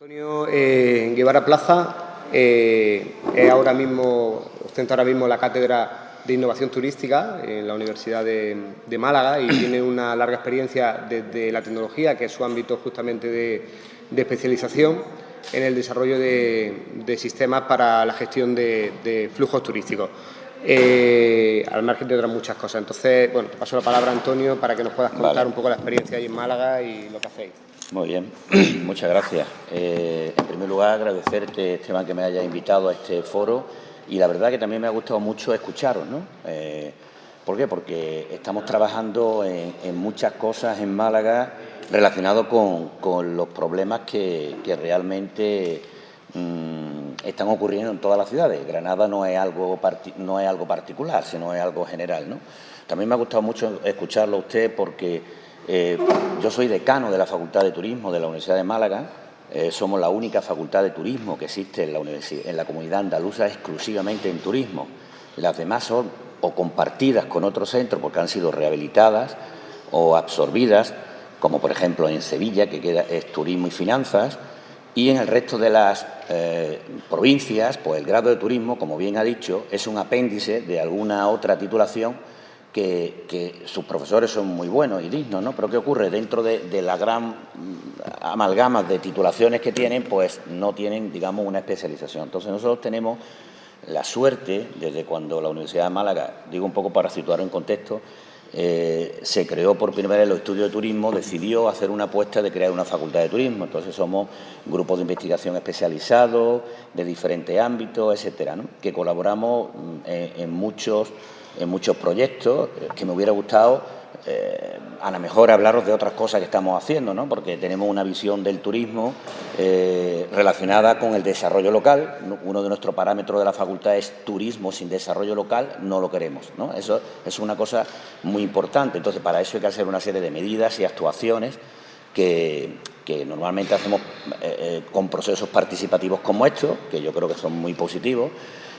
Antonio eh, Guevara Plaza eh, es ahora mismo, ostenta ahora mismo la cátedra de innovación turística en la Universidad de, Málaga y tiene una larga experiencia desde la tecnología, que es su ámbito justamente de, especialización en el desarrollo de, sistemas para la gestión de, flujos turísticos. Eh, al margen de otras muchas cosas. Entonces, bueno, te paso la palabra, Antonio, para que nos puedas contar un poco la experiencia ahí en Málaga y lo que hacéis. Muy bien, muchas gracias. Eh, en primer lugar, agradecerte, Esteban, que me haya invitado a este foro y la verdad que también me ha gustado mucho escucharos, ¿no? Eh, ¿Por qué? Porque estamos trabajando en, muchas cosas en Málaga relacionadas con, los problemas que, realmente mm, están ocurriendo en todas las ciudades. Granada no es algo no es algo particular, sino es algo general, ¿no? También me ha gustado mucho escucharlo a usted porque eh, yo soy decano de la Facultad de Turismo de la Universidad de Málaga. Eh, somos la única facultad de turismo que existe en la, comunidad andaluza exclusivamente en turismo. Las demás son o compartidas con otros centros porque han sido rehabilitadas o absorbidas, como por ejemplo en Sevilla, que queda, es turismo y finanzas, y en el resto de las eh, provincias, pues el grado de turismo, como bien ha dicho, es un apéndice de alguna otra titulación que, sus profesores son muy buenos y dignos, ¿no? Pero ¿qué ocurre? Dentro de, la gran mm, amalgama de titulaciones que tienen, pues no tienen, digamos, una especialización. Entonces nosotros tenemos la suerte, desde cuando la Universidad de Málaga, digo un poco para situar en contexto, eh, se creó por primera vez el estudio de turismo, decidió hacer una apuesta de crear una facultad de turismo. Entonces somos grupos de investigación especializados, de diferentes ámbitos, etcétera, ¿no? que colaboramos mm, en muchos en muchos proyectos, eh, que me hubiera gustado eh, a lo mejor hablaros de otras cosas que estamos haciendo, ¿no? porque tenemos una visión del turismo eh, relacionada con el desarrollo local. Uno de nuestros parámetros de la facultad es turismo sin desarrollo local, no lo queremos. ¿no? Eso es una cosa muy importante. Entonces, para eso hay que hacer una serie de medidas y actuaciones que, que normalmente hacemos con procesos participativos como estos, que yo creo que son muy positivos,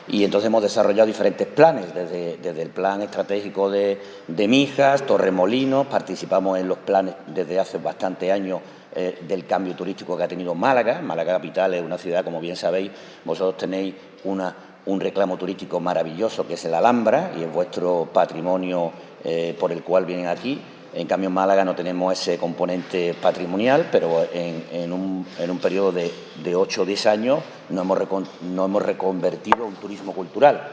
y entonces hemos desarrollado diferentes planes, desde, el plan estratégico de, Mijas, Torremolinos, participamos en los planes desde hace bastante años eh, del cambio turístico que ha tenido Málaga. Málaga Capital es una ciudad, como bien sabéis, vosotros tenéis un reclamo turístico maravilloso que es el Alhambra y es vuestro patrimonio eh, por el cual vienen aquí. En cambio, en Málaga no tenemos ese componente patrimonial, pero en, un, periodo de, de 8 o 10 años no hemos, hemos reconvertido un turismo cultural,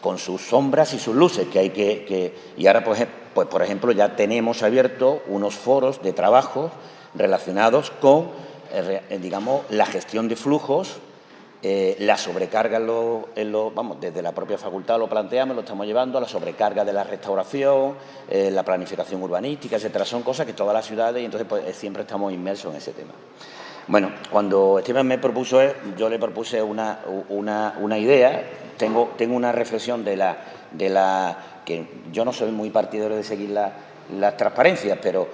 con sus sombras y sus luces, que hay que... y ahora, pues, pues, por ejemplo, ya tenemos abiertos unos foros de trabajo relacionados con, eh, digamos, la gestión de flujos eh, la sobrecarga en lo, vamos, desde la propia facultad lo planteamos, lo estamos llevando, la sobrecarga de la restauración, eh, la planificación urbanística, etcétera, son cosas que todas las ciudades y entonces pues, eh, siempre estamos inmersos en ese tema. Bueno, cuando Esteban me propuso, yo le propuse una, una, idea, tengo, tengo una reflexión de la, de la que yo no soy muy partidario de seguir las transparencias, pero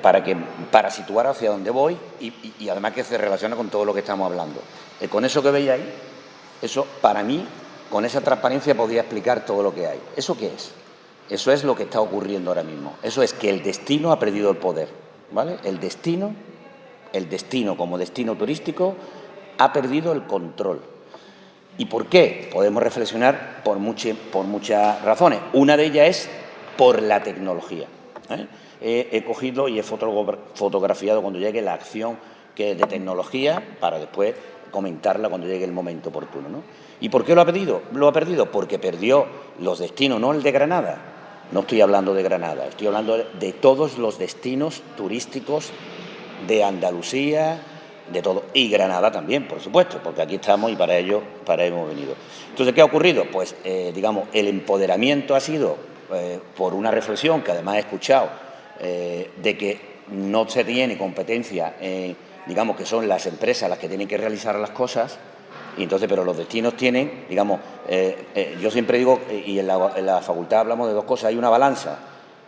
para, que, para situar hacia dónde voy y además que se relaciona con todo lo que estamos hablando. Con eso que ahí, eso para mí, con esa transparencia podría explicar todo lo que hay. ¿Eso qué es? Eso es lo que está ocurriendo ahora mismo. Eso es que el destino ha perdido el poder. ¿vale? El destino, el destino como destino turístico, ha perdido el control. ¿Y por qué? Podemos reflexionar por, por muchas razones. Una de ellas es por la tecnología. ¿eh? He, cogido y he fotografiado cuando llegue la acción que de tecnología para después comentarla cuando llegue el momento oportuno. ¿no? ¿Y por qué lo ha perdido? Lo ha perdido porque perdió los destinos, no el de Granada. No estoy hablando de Granada, estoy hablando de todos los destinos turísticos de Andalucía, de todo. Y Granada también, por supuesto, porque aquí estamos y para ello, para hemos venido. Entonces, ¿qué ha ocurrido? Pues, eh, digamos, el empoderamiento ha sido eh, por una reflexión que además he escuchado, eh, de que no se tiene competencia en digamos que son las empresas las que tienen que realizar las cosas, y entonces, pero los destinos tienen, digamos, eh, eh, yo siempre digo, eh, y en la, facultad hablamos de dos cosas, hay una balanza,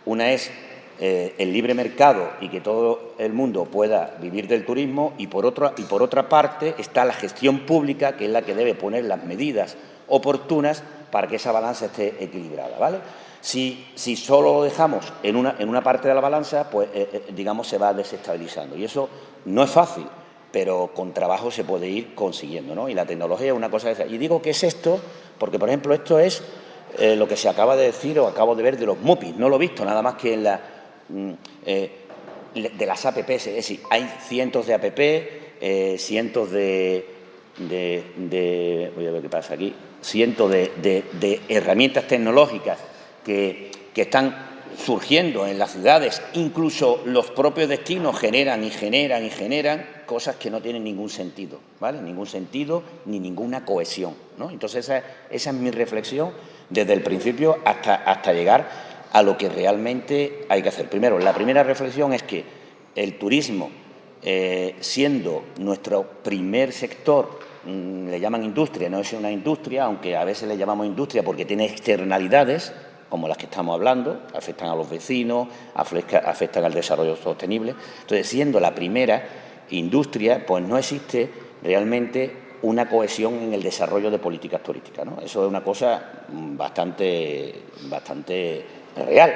una es el libre mercado y que todo el mundo pueda vivir del turismo, y por, otra, y por otra parte está la gestión pública, que es la que debe poner las medidas oportunas para que esa balanza esté equilibrada, ¿vale? Si, solo lo dejamos en una, en una parte de la balanza, pues, digamos, se va desestabilizando. Y eso no es fácil, pero con trabajo se puede ir consiguiendo, ¿no? Y la tecnología es una cosa de esa. Y digo que es esto porque, por ejemplo, esto es eh, lo que se acaba de decir o acabo de ver de los MUPIs. No lo he visto, nada más que en la... Mm, eh, de las APPs, es decir, hay cientos de APP, eh, cientos de, de, Voy a ver qué pasa aquí. Cientos de, herramientas tecnológicas que, están surgiendo en las ciudades, incluso los propios destinos generan y generan y generan cosas que no tienen ningún sentido, ¿vale? Ningún sentido ni ninguna cohesión, ¿no? Entonces esa, esa es mi reflexión desde el principio hasta, hasta llegar a lo que realmente hay que hacer. Primero, la primera reflexión es que el turismo, eh, siendo nuestro primer sector, mm, le llaman industria, no es una industria, aunque a veces le llamamos industria porque tiene externalidades, como las que estamos hablando, afectan a los vecinos, afectan al desarrollo sostenible. Entonces, siendo la primera industria, pues no existe realmente una cohesión en el desarrollo de políticas turísticas. Eso es una cosa bastante, bastante real,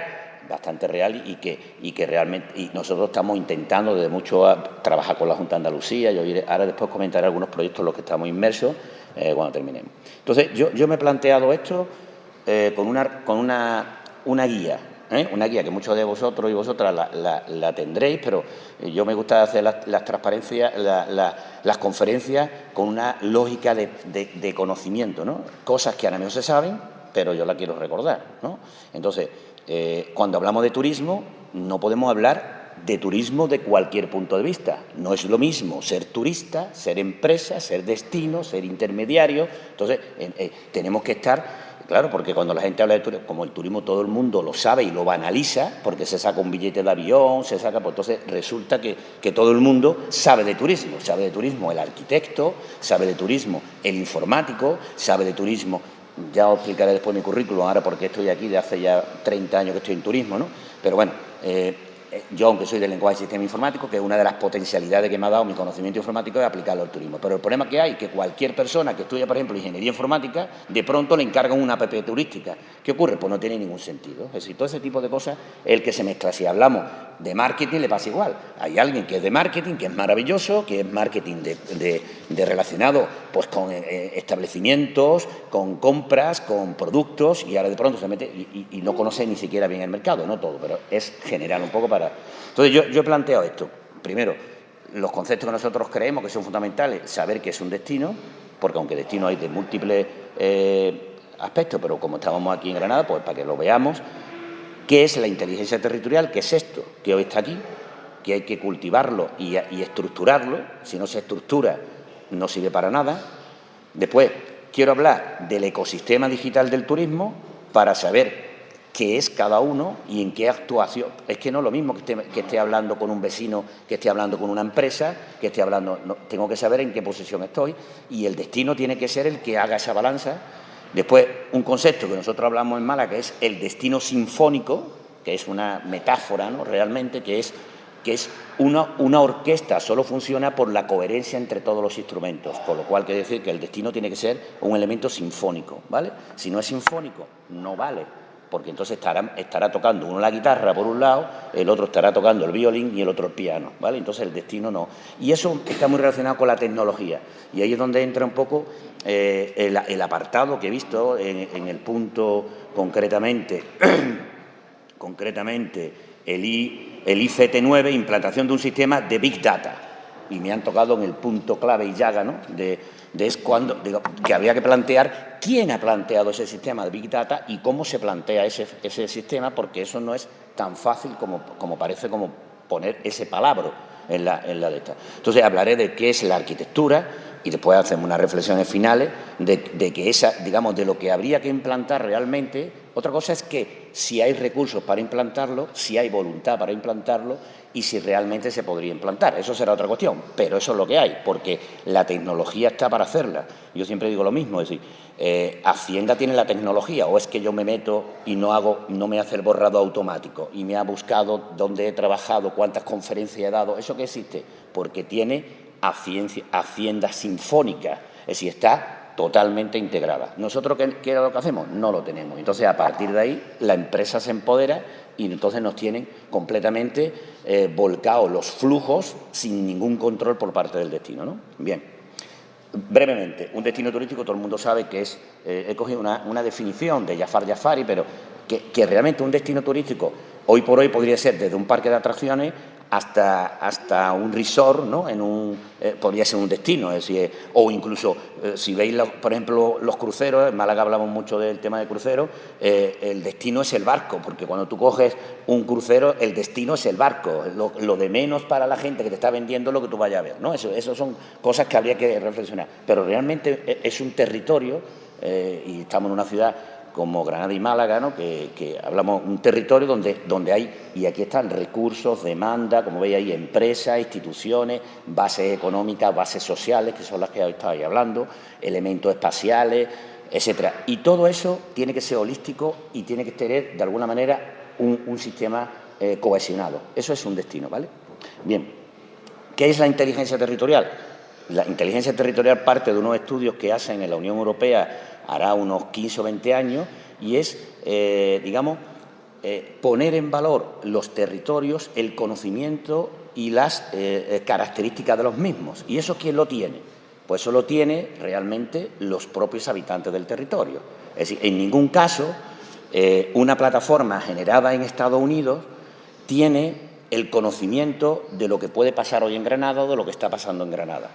bastante real y que, y que realmente y nosotros estamos intentando desde mucho trabajar con la Junta de Andalucía. Yo ahora después comentaré algunos proyectos en los que estamos inmersos eh, cuando terminemos. Entonces, yo, yo me he planteado esto eh, con, una, con una, una guía, ¿eh? una guía que muchos de vosotros y vosotras la, tendréis, pero yo me gusta hacer las, transparencias, las conferencias con una lógica de, conocimiento, ¿no? cosas que ahora mismo se saben, pero yo la quiero recordar. ¿no? Entonces, eh, cuando hablamos de turismo, no podemos hablar de turismo de cualquier punto de vista. No es lo mismo ser turista, ser empresa, ser destino, ser intermediario. Entonces, tenemos que estar Claro, porque cuando la gente habla de turismo, como el turismo todo el mundo lo sabe y lo banaliza, porque se saca un billete de avión, se saca, pues entonces resulta que, todo el mundo sabe de turismo. Sabe de turismo el arquitecto, sabe de turismo el informático, sabe de turismo, ya os explicaré después mi currículum, ahora porque estoy aquí de hace ya 30 años que estoy en turismo, ¿no? Pero bueno, eh, yo, aunque soy del lenguaje y sistema informático, que es una de las potencialidades que me ha dado mi conocimiento informático es aplicarlo al turismo. Pero el problema que hay es que cualquier persona que estudia, por ejemplo, ingeniería informática, de pronto le encargan una app turística. ¿Qué ocurre? Pues no tiene ningún sentido. Es decir, todo ese tipo de cosas es el que se mezcla. Si hablamos de marketing, le pasa igual. Hay alguien que es de marketing, que es maravilloso, que es marketing de, relacionado pues, con eh, eh, establecimientos, con compras, con productos, y ahora de pronto se mete y, no conoce ni siquiera bien el mercado, no todo, pero es general un poco para entonces, yo, yo he planteado esto. Primero, los conceptos que nosotros creemos que son fundamentales, saber qué es un destino, porque aunque destino hay de múltiples eh, aspectos, pero como estábamos aquí en Granada, pues para que lo veamos, qué es la inteligencia territorial, qué es esto que hoy está aquí, que hay que cultivarlo y, estructurarlo, si no se estructura no sirve para nada. Después, quiero hablar del ecosistema digital del turismo para saber qué es cada uno y en qué actuación. Es que no es lo mismo que esté hablando con un vecino, que esté hablando con una empresa, que esté hablando... tengo que saber en qué posición estoy y el destino tiene que ser el que haga esa balanza. Después, un concepto que nosotros hablamos en Málaga, que es el destino sinfónico, que es una metáfora, ¿no? Realmente, que es que es una, una, orquesta, solo funciona por la coherencia entre todos los instrumentos, con lo cual quiere decir que el destino tiene que ser un elemento sinfónico, ¿vale? Si no es sinfónico, no vale porque entonces estará, tocando uno la guitarra por un lado, el otro estará tocando el violín y el otro el piano, ¿vale? Entonces el destino no. Y eso está muy relacionado con la tecnología. Y ahí es donde entra un poco eh, el, apartado que he visto en, el punto concretamente, concretamente el, I, el ICT9, implantación de un sistema de Big Data. Y me han tocado en el punto clave y llaga, ¿no? Es cuando, digo, que habría que plantear quién ha planteado ese sistema de Big Data y cómo se plantea ese, ese sistema, porque eso no es tan fácil como, como parece como poner ese palabra en la, en la de esta. Entonces hablaré de qué es la arquitectura y después hacemos unas reflexiones finales de, que esa, digamos, de lo que habría que implantar realmente. Otra cosa es que si hay recursos para implantarlo, si hay voluntad para implantarlo y si realmente se podría implantar. Eso será otra cuestión, pero eso es lo que hay, porque la tecnología está para hacerla. Yo siempre digo lo mismo, es decir, eh, Hacienda tiene la tecnología, o es que yo me meto y no, hago, no me hace el borrado automático y me ha buscado dónde he trabajado, cuántas conferencias he dado, ¿eso que existe? Porque tiene Hacienda Sinfónica, es decir, está totalmente integrada. ¿Nosotros qué, qué lo que hacemos? No lo tenemos. Entonces, a partir de ahí, la empresa se empodera y entonces nos tienen completamente eh, volcados los flujos sin ningún control por parte del destino. ¿no? Bien, brevemente, un destino turístico todo el mundo sabe que es, eh, he cogido una, definición de Jafar Jafari, pero que, que realmente un destino turístico hoy por hoy podría ser desde un parque de atracciones hasta, hasta un resort, ¿no? En un, eh, podría ser un destino, es decir, o incluso, eh, si veis, por ejemplo, los cruceros, en Málaga hablamos mucho del tema de cruceros, eh, el destino es el barco, porque cuando tú coges un crucero, el destino es el barco, lo, de menos para la gente que te está vendiendo lo que tú vayas a ver, ¿no? Eso, eso son cosas que habría que reflexionar, pero realmente es un territorio, y estamos en una ciudad como Granada y Málaga, ¿no? que, hablamos un territorio donde, donde hay, y aquí están recursos, demanda, como veis ahí, empresas, instituciones, bases económicas, bases sociales, que son las que estáis hablando, elementos espaciales, etcétera. Y todo eso tiene que ser holístico y tiene que tener, de alguna manera, un, sistema eh, cohesionado. Eso es un destino, ¿vale? Bien, ¿qué es la inteligencia territorial? La inteligencia territorial parte de unos estudios que hacen en la Unión Europea hará unos 15 o 20 años, y es, eh, digamos, eh, poner en valor los territorios, el conocimiento y las eh, características de los mismos. ¿Y eso quién lo tiene? Pues eso lo tiene realmente los propios habitantes del territorio. Es decir, en ningún caso una plataforma generada en Estados Unidos tiene el conocimiento de lo que puede pasar hoy en Granada o de lo que está pasando en Granada.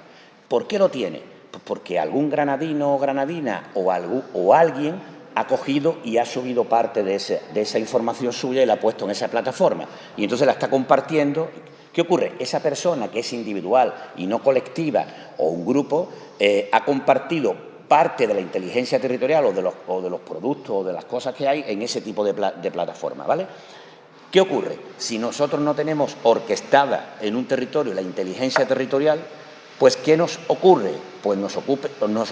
¿Por qué lo tiene? Pues porque algún granadino o granadina o, alguien ha cogido y ha subido parte de, esa información suya y la ha puesto en esa plataforma. Y entonces la está compartiendo. ¿Qué ocurre? Esa persona que es individual y no colectiva o un grupo eh, ha compartido parte de la inteligencia territorial o de, los, de, los, productos o de las cosas que hay en ese tipo de, de plataforma. ¿vale? ¿Qué ocurre? Si nosotros no tenemos orquestada en un territorio la inteligencia territorial, pues ¿qué nos ocurre? Pues nos,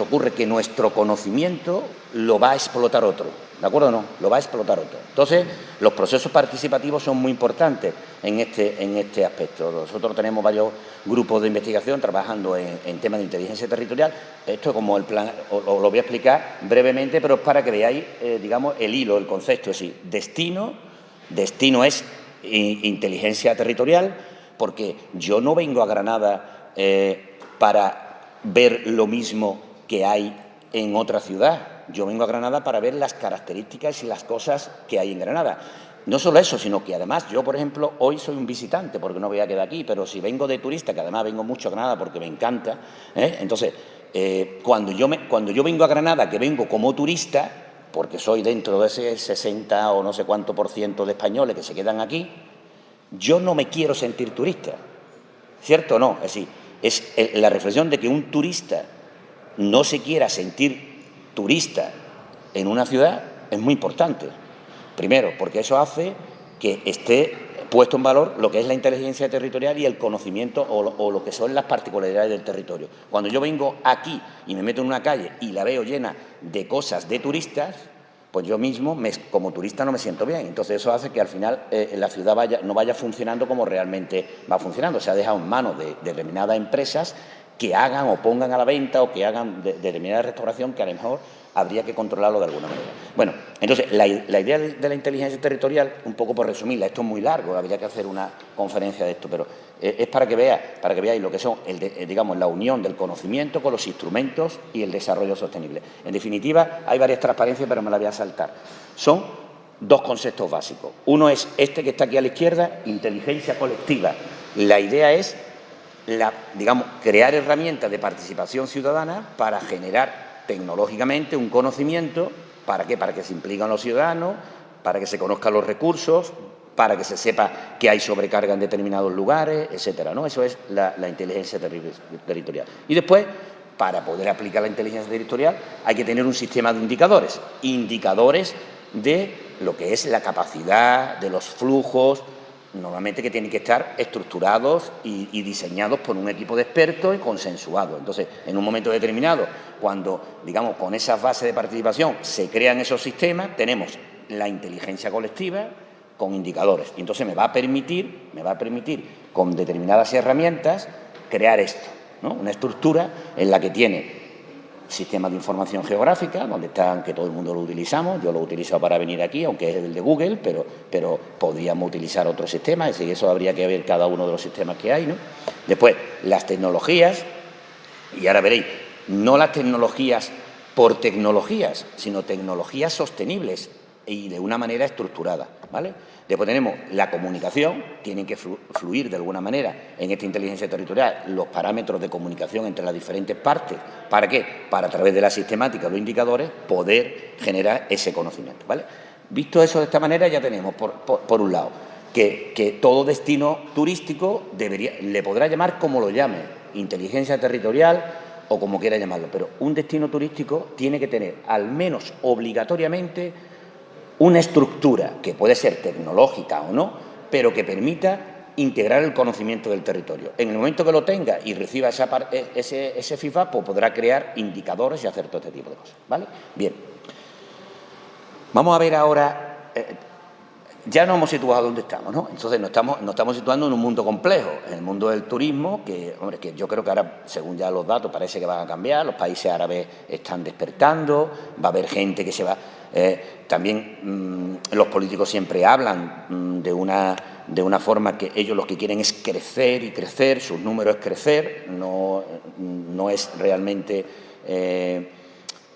ocurre que nuestro conocimiento lo va a explotar otro, ¿de acuerdo o no? Lo va a explotar otro. Entonces, los procesos participativos son muy importantes en este, en este aspecto. Nosotros tenemos varios grupos de investigación trabajando en, temas de inteligencia territorial. Esto como el plan, os, lo voy a explicar brevemente, pero es para que veáis, eh, digamos, el hilo, el concepto. Es decir, destino, destino es inteligencia territorial, porque yo no vengo a Granada... Eh, para ver lo mismo que hay en otra ciudad. Yo vengo a Granada para ver las características y las cosas que hay en Granada. No solo eso, sino que además yo, por ejemplo, hoy soy un visitante porque no voy a quedar aquí, pero si vengo de turista, que además vengo mucho a Granada porque me encanta, ¿eh? entonces, eh, cuando, yo cuando yo vengo a Granada, que vengo como turista, porque soy dentro de ese 60 o no sé cuánto por ciento de españoles que se quedan aquí, yo no me quiero sentir turista, ¿cierto o no? Es decir, es la reflexión de que un turista no se quiera sentir turista en una ciudad es muy importante. Primero, porque eso hace que esté puesto en valor lo que es la inteligencia territorial y el conocimiento o lo, que son las particularidades del territorio. Cuando yo vengo aquí y me meto en una calle y la veo llena de cosas de turistas, pues yo mismo como turista no me siento bien. Entonces eso hace que al final eh, la ciudad vaya, no vaya funcionando como realmente va funcionando. Se ha dejado en manos de, determinadas empresas que hagan o pongan a la venta o que hagan determinada restauración que a lo mejor habría que controlarlo de alguna manera. Bueno, entonces, la, idea de, la inteligencia territorial, un poco por resumirla, esto es muy largo, habría que hacer una conferencia de esto, pero eh, es para que, vea, para que veáis lo que son, eh, digamos, la unión del conocimiento con los instrumentos y el desarrollo sostenible. En definitiva, hay varias transparencias, pero me la voy a saltar. Son dos conceptos básicos. Uno es este que está aquí a la izquierda, inteligencia colectiva. La idea es, digamos, crear herramientas de participación ciudadana para generar tecnológicamente un conocimiento, ¿para qué? Para que se impliquen los ciudadanos, para que se conozcan los recursos, para que se sepa que hay sobrecarga en determinados lugares, etcétera, ¿no? Eso es la, inteligencia territorial. Y después, para poder aplicar la inteligencia territorial, hay que tener un sistema de indicadores, indicadores de lo que es la capacidad, de los flujos, normalmente que tienen que estar estructurados y, diseñados por un equipo de expertos y consensuados. Entonces, en un momento determinado, cuando, digamos, con esas bases de participación se crean esos sistemas, tenemos la inteligencia colectiva con indicadores. Y entonces me va a permitir, me va a permitir, con determinadas herramientas, crear esto, ¿no? Una estructura en la que tiene sistemas de información geográfica, donde están, que todo el mundo lo utilizamos, yo lo utilizo para venir aquí, aunque es el de Google, pero, pero podríamos utilizar otros sistemas, y eso habría que ver cada uno de los sistemas que hay. ¿no? Después, las tecnologías, y ahora veréis, no las tecnologías por tecnologías, sino tecnologías sostenibles y de una manera estructurada. ¿vale? Después tenemos la comunicación, tienen que fluir de alguna manera en esta inteligencia territorial los parámetros de comunicación entre las diferentes partes. ¿Para qué? Para a través de la sistemática, los indicadores, poder generar ese conocimiento. ¿vale? Visto eso de esta manera, ya tenemos, por, un lado, que, que, todo destino turístico debería, le podrá llamar como lo llame, inteligencia territorial o como quiera llamarlo, pero un destino turístico tiene que tener al menos obligatoriamente una estructura que puede ser tecnológica o no, pero que permita integrar el conocimiento del territorio. En el momento que lo tenga y reciba e, ese, ese FIFA, pues podrá crear indicadores y hacer todo este tipo de cosas. ¿vale? Bien. Vamos a ver ahora... Eh, ya nos hemos situado donde estamos, ¿no? Entonces nos estamos, nos estamos situando en un mundo complejo, en el mundo del turismo, que, hombre, que yo creo que ahora, según ya los datos, parece que van a cambiar, los países árabes están despertando, va a haber gente que se va... Eh, también mm, los políticos siempre hablan mm, de, una, de una forma que ellos lo que quieren es crecer y crecer, sus números es crecer, no, no es realmente... Eh,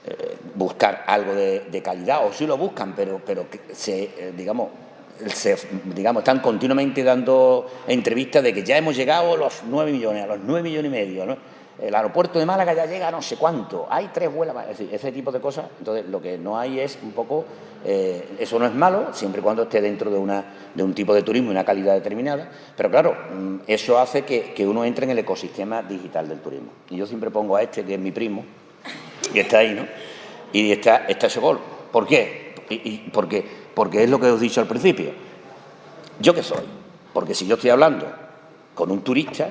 eh, buscar algo de, calidad, o sí lo buscan, pero, pero se, digamos, digamos, están continuamente dando entrevistas de que ya hemos llegado a los 9 millones, a los 9 millones y medio, ¿no? El aeropuerto de Málaga ya llega no sé cuánto, hay tres vuelas, es decir, ese tipo de cosas. Entonces, lo que no hay es un poco, eh, eso no es malo, siempre y cuando esté dentro de, una, de un tipo de turismo y una calidad determinada, pero claro, mm, eso hace que, que uno entre en el ecosistema digital del turismo. Y yo siempre pongo a este, que es mi primo, que está ahí, ¿no? Y está, está ese gol. ¿Por qué? Porque porque es lo que os he dicho al principio. ¿Yo qué soy? Porque si yo estoy hablando con un turista,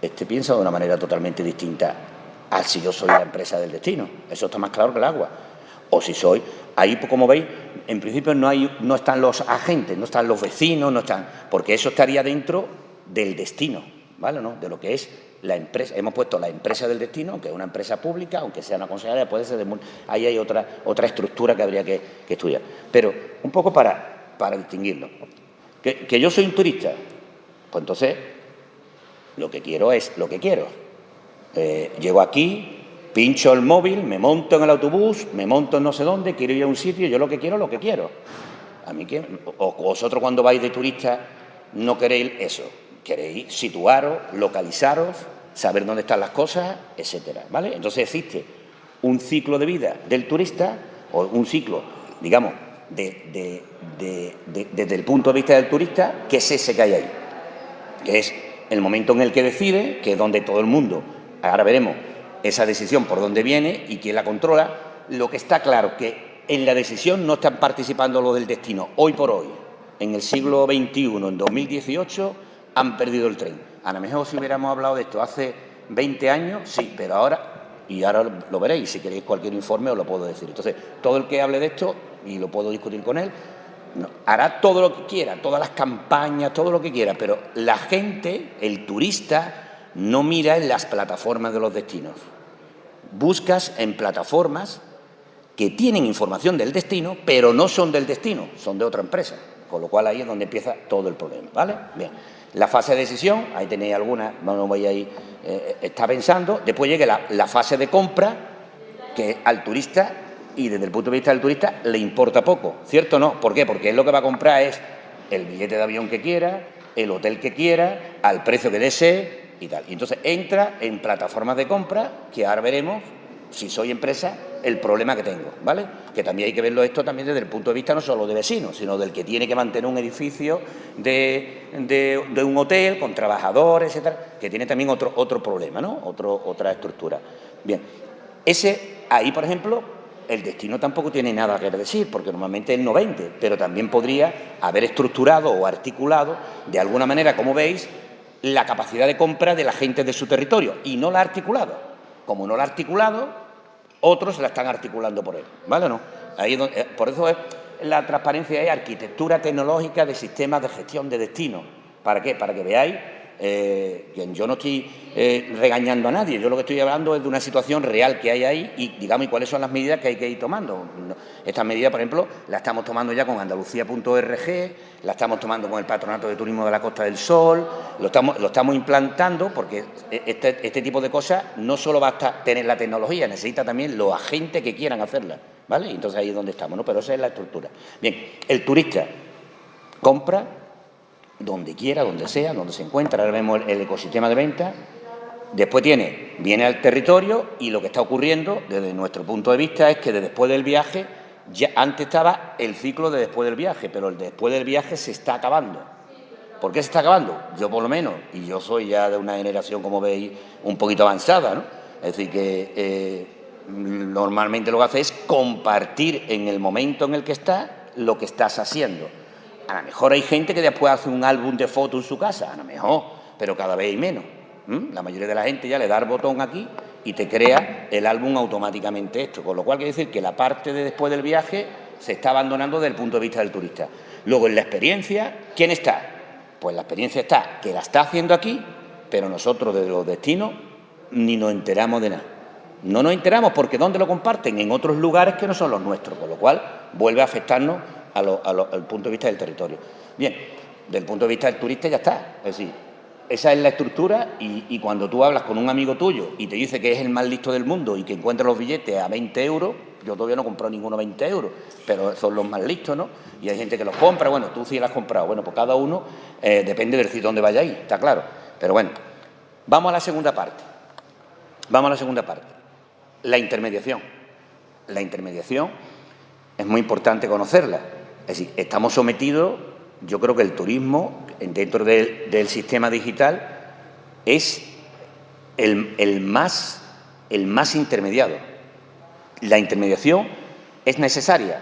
este piensa de una manera totalmente distinta a si yo soy la empresa del destino. Eso está más claro que el agua. O si soy, ahí pues, como veis, en principio no, hay, no están los agentes, no están los vecinos, no están, porque eso estaría dentro del destino, ¿vale? ¿No? De lo que es la empresa, hemos puesto la empresa del destino, que es una empresa pública, aunque sea una consejería, puede ser de, ahí hay otra, otra estructura que habría que, estudiar. Pero un poco para, para distinguirlo. ¿Que, yo soy un turista? Pues entonces lo que quiero es lo que quiero. Eh, llego aquí, pincho el móvil, me monto en el autobús, me monto en no sé dónde, quiero ir a un sitio, yo lo que quiero, lo que quiero. A mí vosotros cuando vais de turista no queréis eso, queréis situaros, localizaros, saber dónde están las cosas, etcétera, ¿vale? Entonces existe un ciclo de vida del turista, o un ciclo, digamos, desde el punto de vista del turista, que es ese que hay ahí, es el momento en el que decide, que es donde todo el mundo, ahora veremos esa decisión por dónde viene y quién la controla, lo que está claro que en la decisión no están participando los del destino, hoy por hoy, en el siglo XXI, en 2018, han perdido el tren. A lo mejor si hubiéramos hablado de esto hace 20 años, sí, pero ahora, y ahora lo veréis, si queréis cualquier informe os lo puedo decir. Entonces, todo el que hable de esto, y lo puedo discutir con él, hará todo lo que quiera, todas las campañas, todo lo que quiera, pero la gente, el turista, no mira en las plataformas de los destinos. Buscas en plataformas que tienen información del destino, pero no son del destino, son de otra empresa. Con lo cual ahí es donde empieza todo el problema, ¿vale? Bien. La fase de decisión, ahí tenéis alguna, no voy a ir, está pensando. Después llega la, fase de compra, que al turista, y desde el punto de vista del turista, le importa poco, ¿cierto o no? ¿Por qué? Porque él lo que va a comprar es el billete de avión que quiera, el hotel que quiera, al precio que desee y tal. Y entonces entra en plataformas de compra, que ahora veremos, si soy empresa, el problema que tengo, ¿vale? Que también hay que verlo esto también desde el punto de vista no solo de vecinos, sino del que tiene que mantener un edificio de, un hotel con trabajadores, etcétera, que tiene también otro, otro problema, ¿no? Otra estructura. Bien, ese, ahí, por ejemplo, el destino tampoco tiene nada que decir, porque normalmente es 90, pero también podría haber estructurado o articulado, de alguna manera, como veis, la capacidad de compra de la gente de su territorio, y no la ha articulado. Como no la ha articulado, otros la están articulando por él, ¿vale o no? Ahí eh, por eso es, la transparencia es arquitectura tecnológica de sistemas de gestión de destino. ¿Para qué? Para que veáis Eh, yo no estoy eh, regañando a nadie, yo lo que estoy hablando es de una situación real que hay ahí y, digamos, y cuáles son las medidas que hay que ir tomando. Estas medidas, por ejemplo, las estamos tomando ya con Andalucía.org, las estamos tomando con el Patronato de Turismo de la Costa del Sol, lo estamos, lo estamos implantando porque este, este tipo de cosas no solo basta tener la tecnología, necesita también los agentes que quieran hacerla, ¿vale? Entonces ahí es donde estamos, ¿no? Pero esa es la estructura. Bien, el turista compra donde quiera, donde sea, donde se encuentra. Ahora vemos el, ecosistema de venta. Después tiene, viene al territorio y lo que está ocurriendo desde nuestro punto de vista es que después del viaje, ya antes estaba el ciclo de después del viaje, pero el después del viaje se está acabando. ¿Por qué se está acabando? Yo por lo menos, y yo soy ya de una generación, como veis, un poquito avanzada, ¿no? Es decir, que eh, normalmente lo que hace es compartir en el momento en el que estás lo que estás haciendo. A lo mejor hay gente que después hace un álbum de fotos en su casa, a lo mejor, pero cada vez hay menos. La mayoría de la gente ya le da el botón aquí y te crea el álbum automáticamente esto. Con lo cual quiere decir que la parte de después del viaje se está abandonando desde el punto de vista del turista. Luego, en la experiencia, ¿quién está? Pues la experiencia está que la está haciendo aquí, pero nosotros desde los destinos ni nos enteramos de nada. No nos enteramos porque ¿dónde lo comparten? En otros lugares que no son los nuestros, con lo cual vuelve a afectarnos al punto de vista del territorio. Bien, del punto de vista del turista ya está. Es decir, esa es la estructura y, cuando tú hablas con un amigo tuyo y te dice que es el más listo del mundo y que encuentra los billetes a 20 euros, yo todavía no compro ninguno a 20 euros, pero son los más listos, ¿no? Y hay gente que los compra, bueno, tú sí los has comprado, bueno, pues cada uno eh, depende del sitio donde vaya ahí, está claro. Pero bueno, vamos a la segunda parte. Vamos a la segunda parte. La intermediación. La intermediación es muy importante conocerla. Es decir, estamos sometidos, yo creo que el turismo, dentro del, sistema digital, es el, más, el más intermediado. La intermediación es necesaria,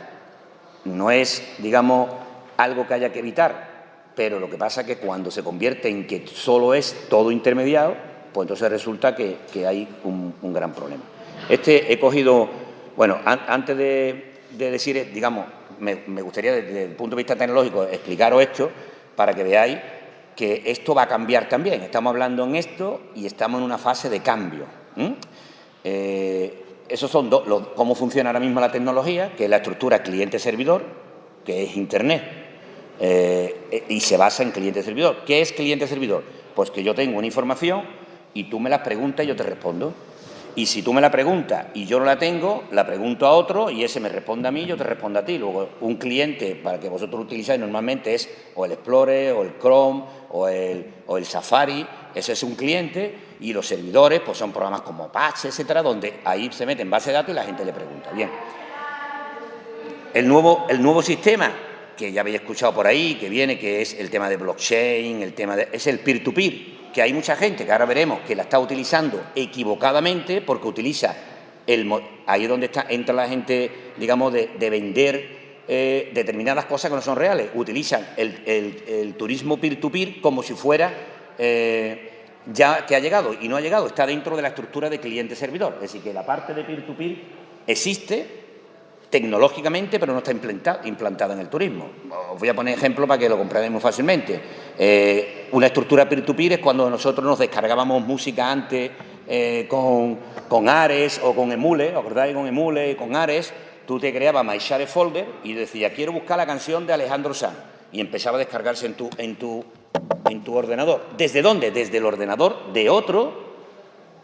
no es, digamos, algo que haya que evitar, pero lo que pasa es que cuando se convierte en que solo es todo intermediado, pues entonces resulta que, hay un, gran problema. Este he cogido, bueno, antes de decir, digamos, me, gustaría desde el punto de vista tecnológico explicaros esto para que veáis que esto va a cambiar también. Estamos hablando en esto y estamos en una fase de cambio. Eh, esos son cómo funciona ahora mismo la tecnología, que es la estructura cliente-servidor, que es Internet, eh, y se basa en cliente-servidor. ¿Qué es cliente-servidor? Pues que yo tengo una información y tú me la preguntas y yo te respondo. Y si tú me la preguntas y yo no la tengo, la pregunto a otro y ese me responde a mí yo te respondo a ti. Luego, un cliente para que vosotros utilizáis normalmente es o el Explorer, o el Chrome, o el, o el Safari. Ese es un cliente y los servidores pues son programas como Apache, etcétera, donde ahí se mete en base de datos y la gente le pregunta. Bien. El nuevo, el nuevo sistema que ya habéis escuchado por ahí, que viene, que es el tema de blockchain, el tema de, es el peer-to-peer, peer to peer que hay mucha gente que ahora veremos que la está utilizando equivocadamente porque utiliza el, ahí es donde está, entra la gente, digamos, de, vender eh, determinadas cosas que no son reales. Utilizan el, turismo peer-to-peer como si fuera eh, ya que ha llegado y no ha llegado, está dentro de la estructura de cliente-servidor. Es decir, que la parte de peer-to-peer -peer existe, tecnológicamente, pero no está implantada, en el turismo. Os voy a poner ejemplo para que lo comprendáis muy fácilmente. Eh, una estructura peer-to-peer es cuando nosotros nos descargábamos música antes eh, con, Ares o con Emule, ¿os acordáis? Con Emule, con Ares, tú te creabas MyShare Folder y decías, quiero buscar la canción de Alejandro Sanz, y empezaba a descargarse en tu, en tu, en tu ordenador. ¿Desde dónde? Desde el ordenador de otro,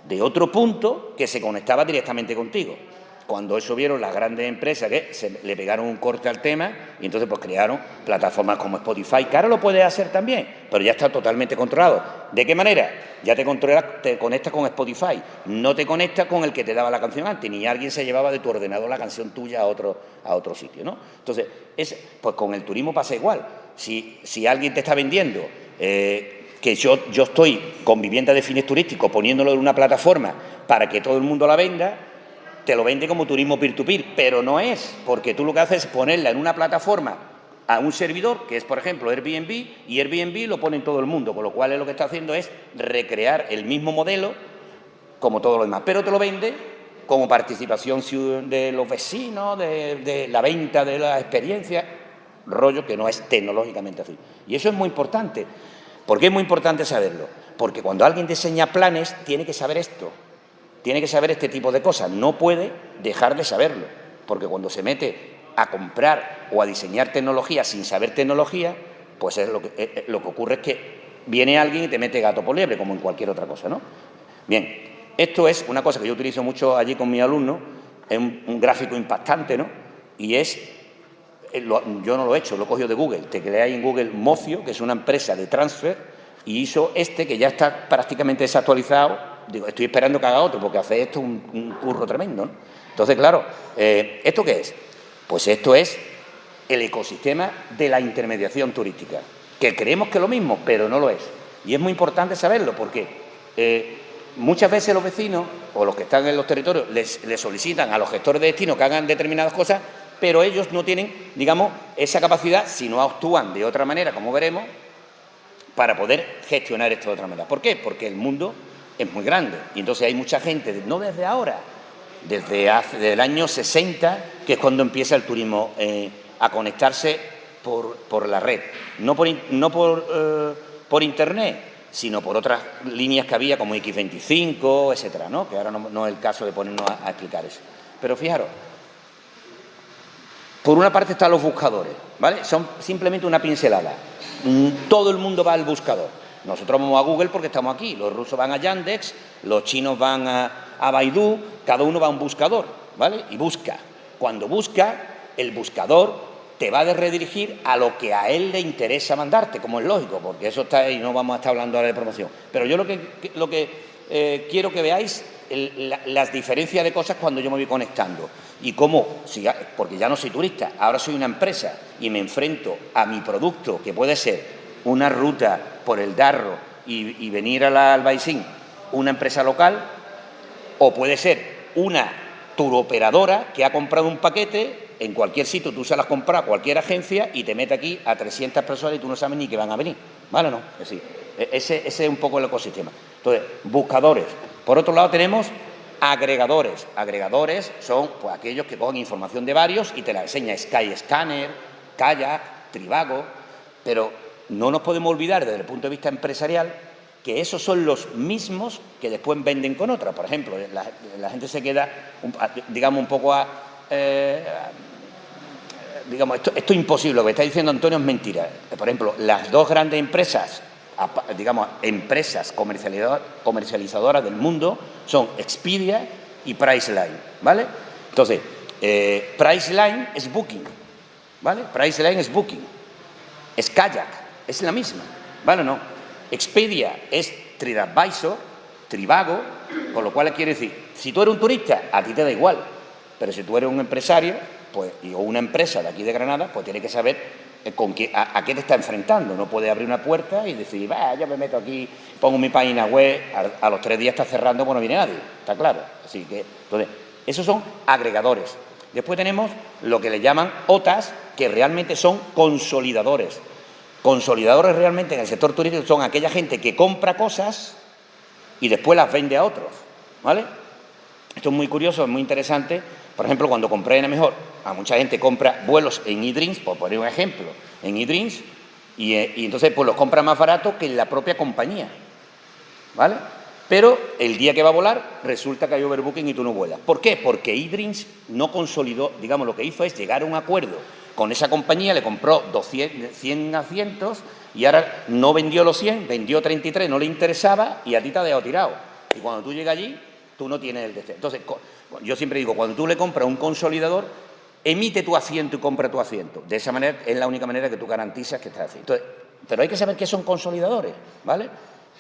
de otro punto que se conectaba directamente contigo cuando eso vieron las grandes empresas que se le pegaron un corte al tema y entonces pues crearon plataformas como Spotify, que lo puedes hacer también, pero ya está totalmente controlado. ¿De qué manera? Ya te, controlas, te conectas con Spotify, no te conectas con el que te daba la canción antes, ni alguien se llevaba de tu ordenador la canción tuya a otro, a otro sitio, ¿no? Entonces, es, pues con el turismo pasa igual. Si, si alguien te está vendiendo eh, que yo, yo estoy con vivienda de fines turísticos poniéndolo en una plataforma para que todo el mundo la venda, te lo vende como turismo peer-to-peer, pero no es, porque tú lo que haces es ponerla en una plataforma a un servidor, que es, por ejemplo, Airbnb, y Airbnb lo pone en todo el mundo, con lo cual lo que está haciendo es recrear el mismo modelo como todo lo demás, pero te lo vende como participación de los vecinos, de, de la venta de la experiencia, rollo que no es tecnológicamente así. Y eso es muy importante. ¿Por qué es muy importante saberlo? Porque cuando alguien diseña planes, tiene que saber esto, tiene que saber este tipo de cosas, no puede dejar de saberlo, porque cuando se mete a comprar o a diseñar tecnología sin saber tecnología, pues es lo que, eh, eh, lo que ocurre es que viene alguien y te mete gato por liebre, como en cualquier otra cosa, ¿no? Bien, esto es una cosa que yo utilizo mucho allí con mis alumnos, es un, gráfico impactante, ¿no? Y es, eh, yo no lo he hecho, lo he cogido de Google, te creáis en Google Mocio, que es una empresa de transfer, y hizo este, que ya está prácticamente desactualizado, digo, estoy esperando que haga otro, porque hace esto un, curro tremendo. Entonces, claro, eh, ¿esto qué es? Pues esto es el ecosistema de la intermediación turística, que creemos que es lo mismo, pero no lo es. Y es muy importante saberlo, porque eh, muchas veces los vecinos o los que están en los territorios les, solicitan a los gestores de destino que hagan determinadas cosas, pero ellos no tienen, digamos, esa capacidad, si no actúan de otra manera, como veremos, para poder gestionar esto de otra manera. ¿Por qué? Porque el mundo es muy grande y entonces hay mucha gente, no desde ahora, desde, hace, el año 60, que es cuando empieza el turismo eh, a conectarse por, la red, no por, no por, eh, por Internet, sino por otras líneas que había como X25, etcétera, ¿no? que ahora no, es el caso de ponernos a, explicar eso. Pero fijaros, por una parte están los buscadores, ¿vale? Son simplemente una pincelada. Mm, todo el mundo va al buscador. Nosotros vamos a Google porque estamos aquí, los rusos van a Yandex, los chinos van a, a Baidu, cada uno va a un buscador, ¿vale? Y busca. Cuando busca, el buscador te va a redirigir a lo que a él le interesa mandarte, como es lógico, porque eso está ahí, no vamos a estar hablando ahora de promoción. Pero yo lo que, eh, quiero que veáis las diferencias de cosas cuando yo me voy conectando y cómo, porque ya no soy turista, ahora soy una empresa y me enfrento a mi producto, que puede ser una ruta por el Darro y, venir a la Albaicín, una empresa local, o puede ser una turoperadora que ha comprado un paquete en cualquier sitio tú se las compras a cualquier agencia y te mete aquí a 300 personas y tú no sabes ni que van a venir. ¿Vale o no? Es decir, e-, ese, es un poco el ecosistema. Entonces, buscadores. Por otro lado tenemos agregadores. Agregadores son pues, aquellos que cogen información de varios y te la enseña Skyscanner, Kayak, Trivago, pero no nos podemos olvidar desde el punto de vista empresarial que esos son los mismos que después venden con otra. Por ejemplo, la, gente se queda, digamos, un poco a, eh, digamos, esto, esto, es imposible, lo que está diciendo Antonio es mentira. Por ejemplo, las dos grandes empresas, digamos, empresas comercializadoras del mundo son Expedia y Priceline, ¿vale? Entonces, eh, Priceline es Booking, ¿vale? Priceline es Booking, es Kayak, es la misma, ¿vale o no? Expedia es TripAdvisor, Trivago, con lo cual quiere decir, si tú eres un turista, a ti te da igual, pero si tú eres un empresario pues, o una empresa de aquí de Granada, pues tienes que saber eh, con qué, a, qué te está enfrentando. No puedes abrir una puerta y decir, va, yo me meto aquí, pongo mi página web, a, los tres días está cerrando, pues no viene nadie, está claro. Así que, entonces, esos son agregadores. Después tenemos lo que le llaman OTAS, que realmente son consolidadores. Consolidadores realmente en el sector turístico son aquella gente que compra cosas y después las vende a otros, ¿vale? Esto es muy curioso, es muy interesante, por ejemplo, cuando compré en mejor, a mucha gente compra vuelos en eDreams, por poner un ejemplo, en eDreams, eh, y, entonces pues los compra más barato que la propia compañía, ¿vale? Pero el día que va a volar resulta que hay overbooking y tú no vuelas. ¿Por qué? Porque eDreams no consolidó, digamos, lo que hizo es llegar a un acuerdo con esa compañía, le compró 200, 100 asientos y ahora no vendió los 100, vendió 33, no le interesaba y a ti te ha dejado tirado. Y cuando tú llegas allí, tú no tienes el deseo. Entonces, yo siempre digo, cuando tú le compras un consolidador, emite tu asiento y compra tu asiento. De esa manera es la única manera que tú garantizas que estás haciendo. pero hay que saber qué son consolidadores, ¿vale?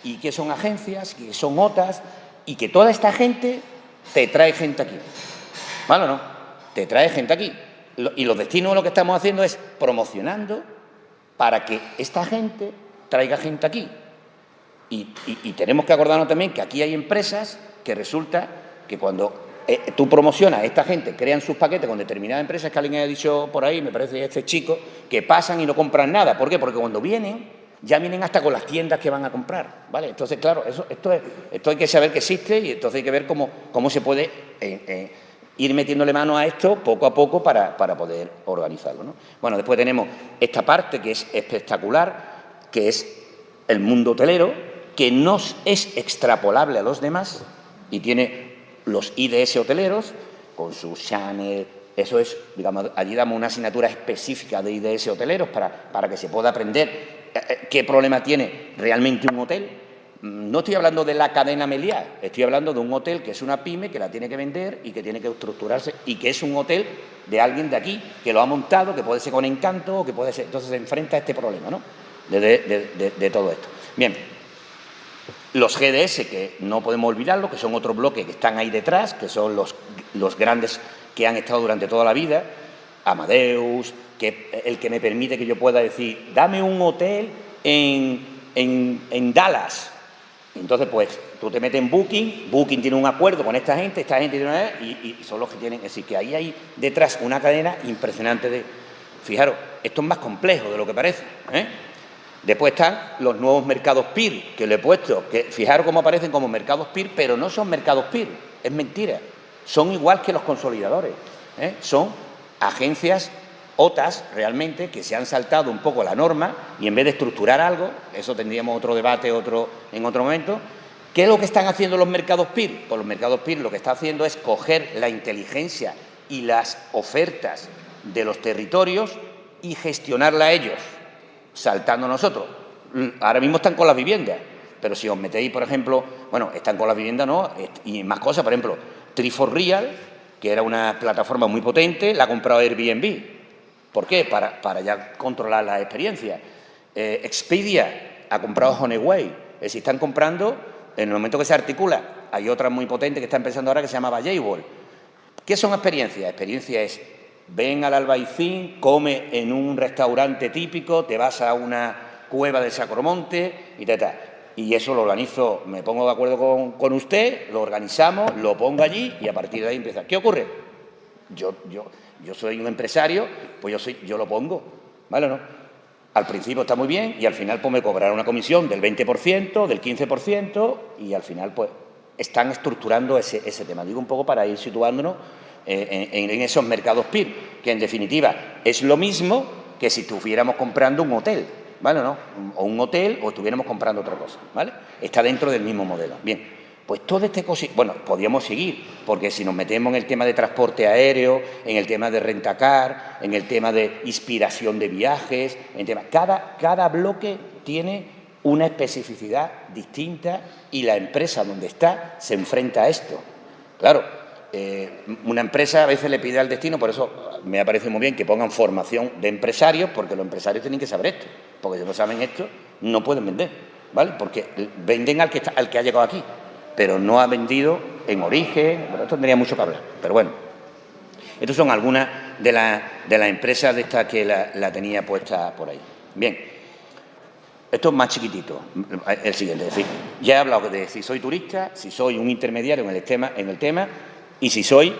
Y qué son agencias, qué son OTAs, y que toda esta gente te trae gente aquí. ¿Vale o no? Te trae gente aquí. Y los destinos lo que estamos haciendo es promocionando para que esta gente traiga gente aquí. y tenemos que acordarnos también que aquí hay empresas que resulta que cuando eh, tú promocionas a esta gente, crean sus paquetes con determinadas empresas, que alguien ha dicho por ahí, me parece este chico, que pasan y no compran nada. ¿Por qué? Porque cuando vienen, ya vienen hasta con las tiendas que van a comprar, ¿vale? Entonces, claro, eso, esto, es, esto hay que saber que existe y entonces hay que ver cómo, cómo se puede eh, eh, ir metiéndole mano a esto poco a poco para, para poder organizarlo, ¿no? Bueno, después tenemos esta parte que es espectacular, que es el mundo hotelero, que no es extrapolable a los demás y tiene los IDS hoteleros con sus Channel, eso es, digamos, allí damos una asignatura específica de IDS hoteleros para, para que se pueda aprender eh, eh, qué problema tiene realmente un hotel. No estoy hablando de la cadena Meliá, estoy hablando de un hotel que es una pyme, que la tiene que vender y que tiene que estructurarse y que es un hotel de alguien de aquí, que lo ha montado, que puede ser con encanto, o que puede ser... Entonces se enfrenta a este problema, ¿no?, de, todo esto. Bien, los GDS, que no podemos olvidarlo, que son otro bloque que están ahí detrás, que son los, los grandes que han estado durante toda la vida, Amadeus, que el que me permite que yo pueda decir, dame un hotel en, Dallas. Entonces, pues, tú te metes en Booking, Booking tiene un acuerdo con esta gente, esta gente tiene una... Y, y son los que tienen... Es decir, que ahí hay detrás una cadena impresionante de... Fijaros, esto es más complejo de lo que parece. ¿eh? Después están los nuevos mercados PIR, que le he puesto, que fijaros cómo aparecen como mercados PIR, pero no son mercados PIR, es mentira son igual que los consolidadores. ¿eh? Son agencias OTAS realmente que se han saltado un poco la norma y en vez de estructurar algo, eso tendríamos otro debate otro, en otro momento, ¿qué es lo que están haciendo los mercados PIR? Pues los mercados PIR lo que está haciendo es coger la inteligencia y las ofertas de los territorios y gestionarla a ellos, saltando nosotros. Ahora mismo están con las viviendas, pero si os metéis, por ejemplo, bueno, están con las viviendas, ¿no? Y más cosas, por ejemplo, Trifor Real, que era una plataforma muy potente, la ha comprado Airbnb. ¿Por qué? Para, para ya controlar la experiencia. Eh, Expedia ha comprado Honeyway. Es decir, están comprando en el momento que se articula. Hay otra muy potente que está empezando ahora que se llama Vallayball. ¿Qué son experiencias? Experiencia es, ven al Albaicín, come en un restaurante típico, te vas a una cueva de Sacromonte y tal, tal y eso lo organizo, me pongo de acuerdo con, usted, lo organizamos, lo pongo allí y a partir de ahí empieza. ¿Qué ocurre? Yo, yo, yo soy un empresario, pues yo, soy, yo lo pongo, ¿vale o no? Al principio está muy bien y al final pues me cobrarán una comisión del 20%, del 15% y al final pues están estructurando ese, tema. Digo un poco para ir situándonos eh, en, en esos mercados PIR, que en definitiva es lo mismo que si estuviéramos comprando un hotel. ¿vale no? O un hotel o estuviéramos comprando otra cosa, ¿vale? Está dentro del mismo modelo. Bien, pues todo este cosa, bueno, podríamos seguir, porque si nos metemos en el tema de transporte aéreo, en el tema de rentacar, en el tema de inspiración de viajes, en tema, cada, cada bloque tiene una especificidad distinta y la empresa donde está se enfrenta a esto. Claro, eh, una empresa a veces le pide al destino, por eso me parece muy bien que pongan formación de empresarios, porque los empresarios tienen que saber esto porque si no saben esto, no pueden vender, ¿vale? Porque venden al que ha llegado aquí, pero no ha vendido en origen, bueno, esto tendría mucho que hablar, pero bueno. Estas son algunas de, de las empresas de estas que la, tenía puesta por ahí. Bien, esto es más chiquitito, el siguiente, es decir, ya he hablado de si soy turista, si soy un intermediario en el tema, en el tema y si soy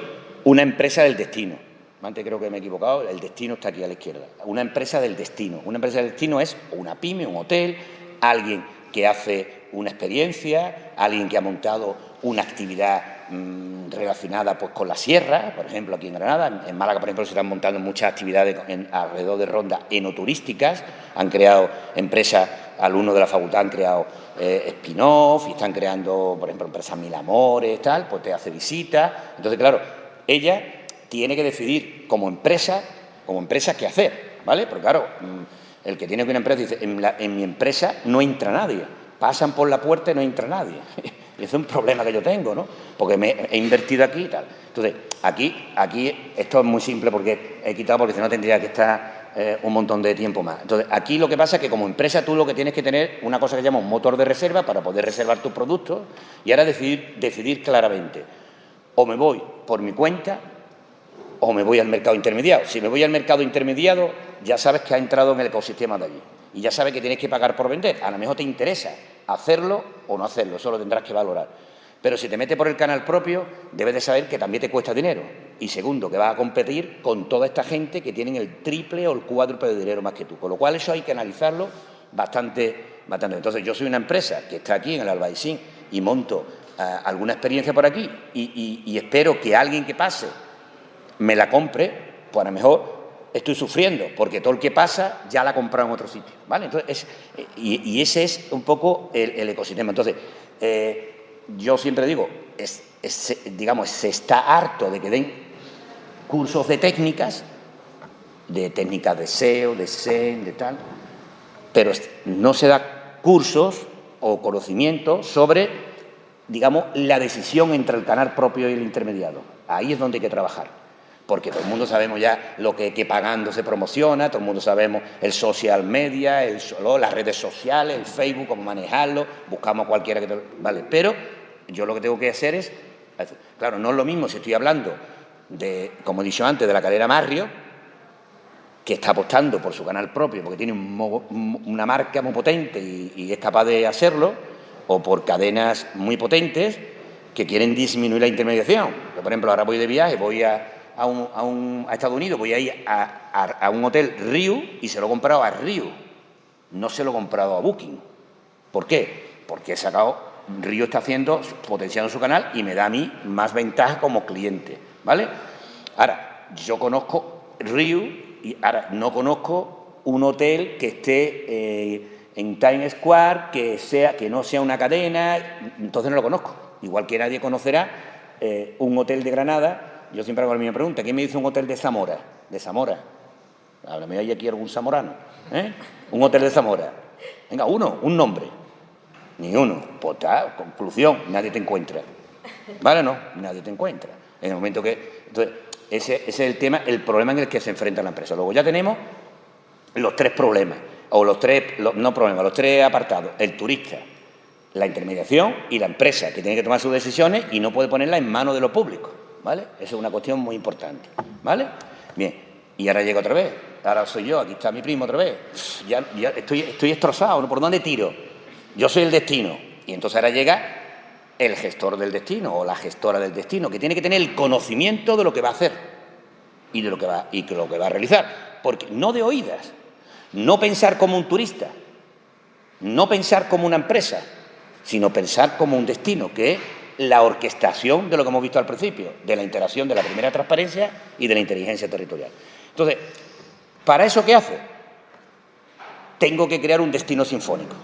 una empresa del destino. Antes creo que me he equivocado, el destino está aquí a la izquierda. Una empresa del destino. Una empresa del destino es una pyme, un hotel, alguien que hace una experiencia, alguien que ha montado una actividad mm, relacionada pues, con la sierra, por ejemplo, aquí en Granada. En Málaga, por ejemplo, se están montando muchas actividades alrededor de rondas enoturísticas. Han creado empresas, alumnos de la facultad han creado eh, spin-off y están creando, por ejemplo, empresas Mil Amores, tal, pues te hace visitas. Entonces, claro, ella tiene que decidir como empresa, como empresa qué hacer, ¿vale? Porque claro, mm, el que tiene una empresa dice, en, mi empresa no entra nadie, pasan por la puerta y no entra nadie. y es un problema que yo tengo, ¿no? Porque he invertido aquí y tal. Entonces, aquí, aquí esto es muy simple porque he quitado porque si no tendría que estar eh, un montón de tiempo más. Entonces, aquí lo que pasa es que como empresa tú lo que tienes que tener una cosa que se llama un motor de reserva para poder reservar tus productos y ahora decidir, decidir claramente o me voy por mi cuenta o me voy al mercado intermediado. Si me voy al mercado intermediado, ya sabes que ha entrado en el ecosistema de allí y ya sabes que tienes que pagar por vender. A lo mejor te interesa hacerlo o no hacerlo, eso lo tendrás que valorar. Pero si te metes por el canal propio, debes de saber que también te cuesta dinero. Y segundo, que vas a competir con toda esta gente que tienen el triple o el cuádruple de dinero más que tú. Con lo cual eso hay que analizarlo bastante, bastante. Entonces yo soy una empresa que está aquí en el Albaicín y monto eh, alguna experiencia por aquí y espero que alguien que pase me la compre, pues a lo mejor estoy sufriendo, porque todo el que pasa ya la ha comprado en otro sitio, ¿vale? Entonces, y, ese es un poco el, ecosistema. Entonces, eh, yo siempre digo, digamos, se está harto de que den cursos de técnicas, de técnicas de SEO, de SEM, de tal, pero no se da cursos o conocimiento sobre, digamos, la decisión entre el canal propio y el intermediado. Ahí es donde hay que trabajar porque todo el mundo sabemos ya lo que, pagando se promociona, todo el mundo sabemos el social media, las redes sociales, el Facebook, cómo manejarlo, buscamos a cualquiera que. Vale, pero yo lo que tengo que hacer es... Claro, no es lo mismo si estoy hablando de, como he dicho antes, de la calera Marrio, que está apostando por su canal propio, porque tiene una marca muy potente y, y es capaz de hacerlo, o por cadenas muy potentes que quieren disminuir la intermediación. Yo, por ejemplo, ahora voy de viaje, voy a a, un, a, Estados Unidos, voy a ir a, un hotel Riu y se lo he comprado a Riu, no se lo he comprado a Booking. ¿Por qué? Porque he sacado, Riu está haciendo, potenciando su canal y me da a mí más ventaja como cliente, ¿vale? Ahora, yo conozco Riu y ahora no conozco un hotel que esté eh, en Times Square, que, sea, que no sea una cadena, entonces no lo conozco. Igual que nadie conocerá eh, un hotel de Granada yo siempre hago la misma pregunta. ¿Quién me dice un hotel de Zamora? De Zamora. Háblame, hay aquí algún zamorano. ¿eh? Un hotel de Zamora. Venga, uno, un nombre. Ni uno. Pues conclusión, nadie te encuentra. ¿Vale no? Nadie te encuentra. En el momento que... Entonces, ese, ese es el tema, el problema en el que se enfrenta la empresa. Luego ya tenemos los tres problemas, o los tres, no problemas, los tres apartados. El turista, la intermediación y la empresa, que tiene que tomar sus decisiones y no puede ponerla en manos de lo público. ¿Vale? Esa es una cuestión muy importante, ¿vale? Bien, y ahora llega otra vez, ahora soy yo, aquí está mi primo otra vez, estoy, estoy destrozado, ¿por dónde tiro? Yo soy el destino, y entonces ahora llega el gestor del destino o la gestora del destino, que tiene que tener el conocimiento de lo que va a hacer y de lo que va a realizar, porque no de oídas, no pensar como un turista, no pensar como una empresa, sino pensar como un destino, que la orquestación de lo que hemos visto al principio, de la interacción de la primera transparencia y de la inteligencia territorial. Entonces, ¿para eso qué hace? Tengo que crear un destino sinfónico.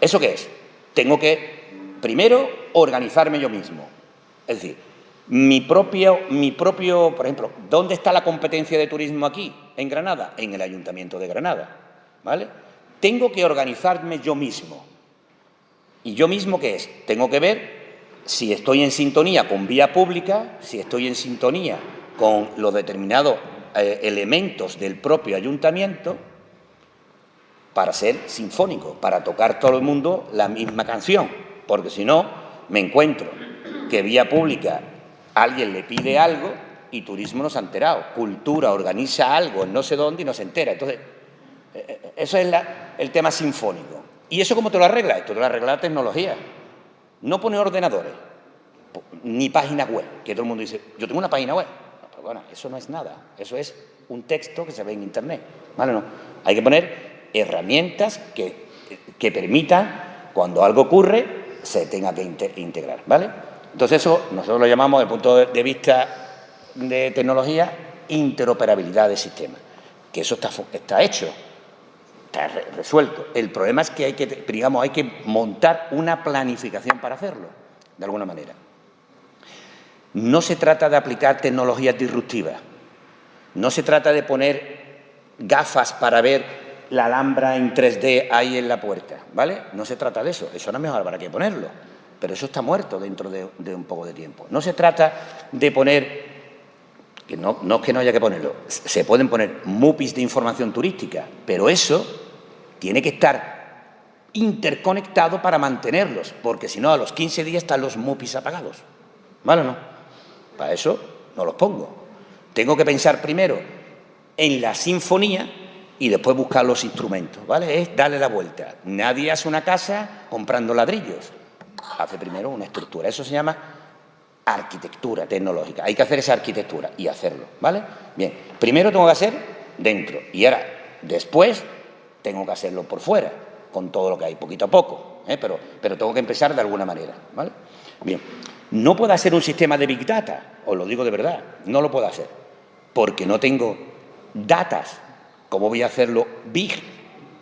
¿Eso qué es? Tengo que, primero, organizarme yo mismo. Es decir, mi propio, mi propio, por ejemplo, ¿dónde está la competencia de turismo aquí, en Granada? En el Ayuntamiento de Granada, ¿vale? Tengo que organizarme yo mismo. ¿Y yo mismo qué es? Tengo que ver si estoy en sintonía con vía pública, si estoy en sintonía con los determinados eh, elementos del propio ayuntamiento, para ser sinfónico, para tocar todo el mundo la misma canción, porque si no, me encuentro que vía pública alguien le pide algo y turismo no se ha enterado, cultura organiza algo en no sé dónde y no se entera. Entonces, eh, eh, eso es el tema sinfónico. ¿Y eso cómo te lo arregla? Esto te lo arregla la tecnología. No pone ordenadores, ni página web, que todo el mundo dice, yo tengo una página web. bueno, eso no es nada, eso es un texto que se ve en Internet. ¿Vale? No. Hay que poner herramientas que, que permitan, cuando algo ocurre, se tenga que integrar. ¿Vale? Entonces eso nosotros lo llamamos, desde el punto de vista de tecnología, interoperabilidad de sistemas. Que eso está, está hecho, está resuelto. El problema es que hay que, digamos, hay que montar una planificación para hacerlo, de alguna manera. No se trata de aplicar tecnologías disruptivas, no se trata de poner gafas para ver la alhambra en 3D ahí en la puerta, ¿vale? No se trata de eso, eso no es mejor para qué ponerlo, pero eso está muerto dentro de, un poco de tiempo. No se trata de poner, que no, no es que no haya que ponerlo, se pueden poner MUPIs de información turística, pero eso tiene que estar interconectado para mantenerlos, porque si no, a los 15 días están los MUPIs apagados. ¿Vale o no? Para eso no los pongo. Tengo que pensar primero en la sinfonía y después buscar los instrumentos, ¿vale? Es darle la vuelta. Nadie hace una casa comprando ladrillos. Hace primero una estructura. Eso se llama arquitectura tecnológica. Hay que hacer esa arquitectura y hacerlo, ¿vale? Bien, primero tengo que hacer dentro y ahora, después, tengo que hacerlo por fuera, con todo lo que hay, poquito a poco, ¿eh? pero, pero tengo que empezar de alguna manera, ¿vale? Bien, no puedo hacer un sistema de Big Data, os lo digo de verdad, no lo puedo hacer, porque no tengo datas. ¿Cómo voy a hacerlo big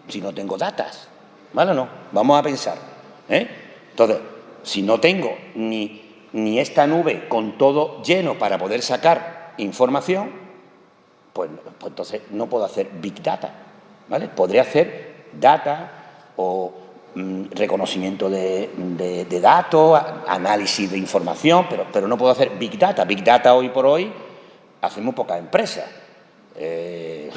si no tengo datas? ¿Vale o no? Vamos a pensar. ¿eh? Entonces, si no tengo ni, ni esta nube con todo lleno para poder sacar información, pues, pues entonces no puedo hacer big data. ¿vale? Podré hacer data o mm, reconocimiento de, datos, análisis de información, pero, pero no puedo hacer big data. Big data hoy por hoy hacemos pocas empresas. Eh,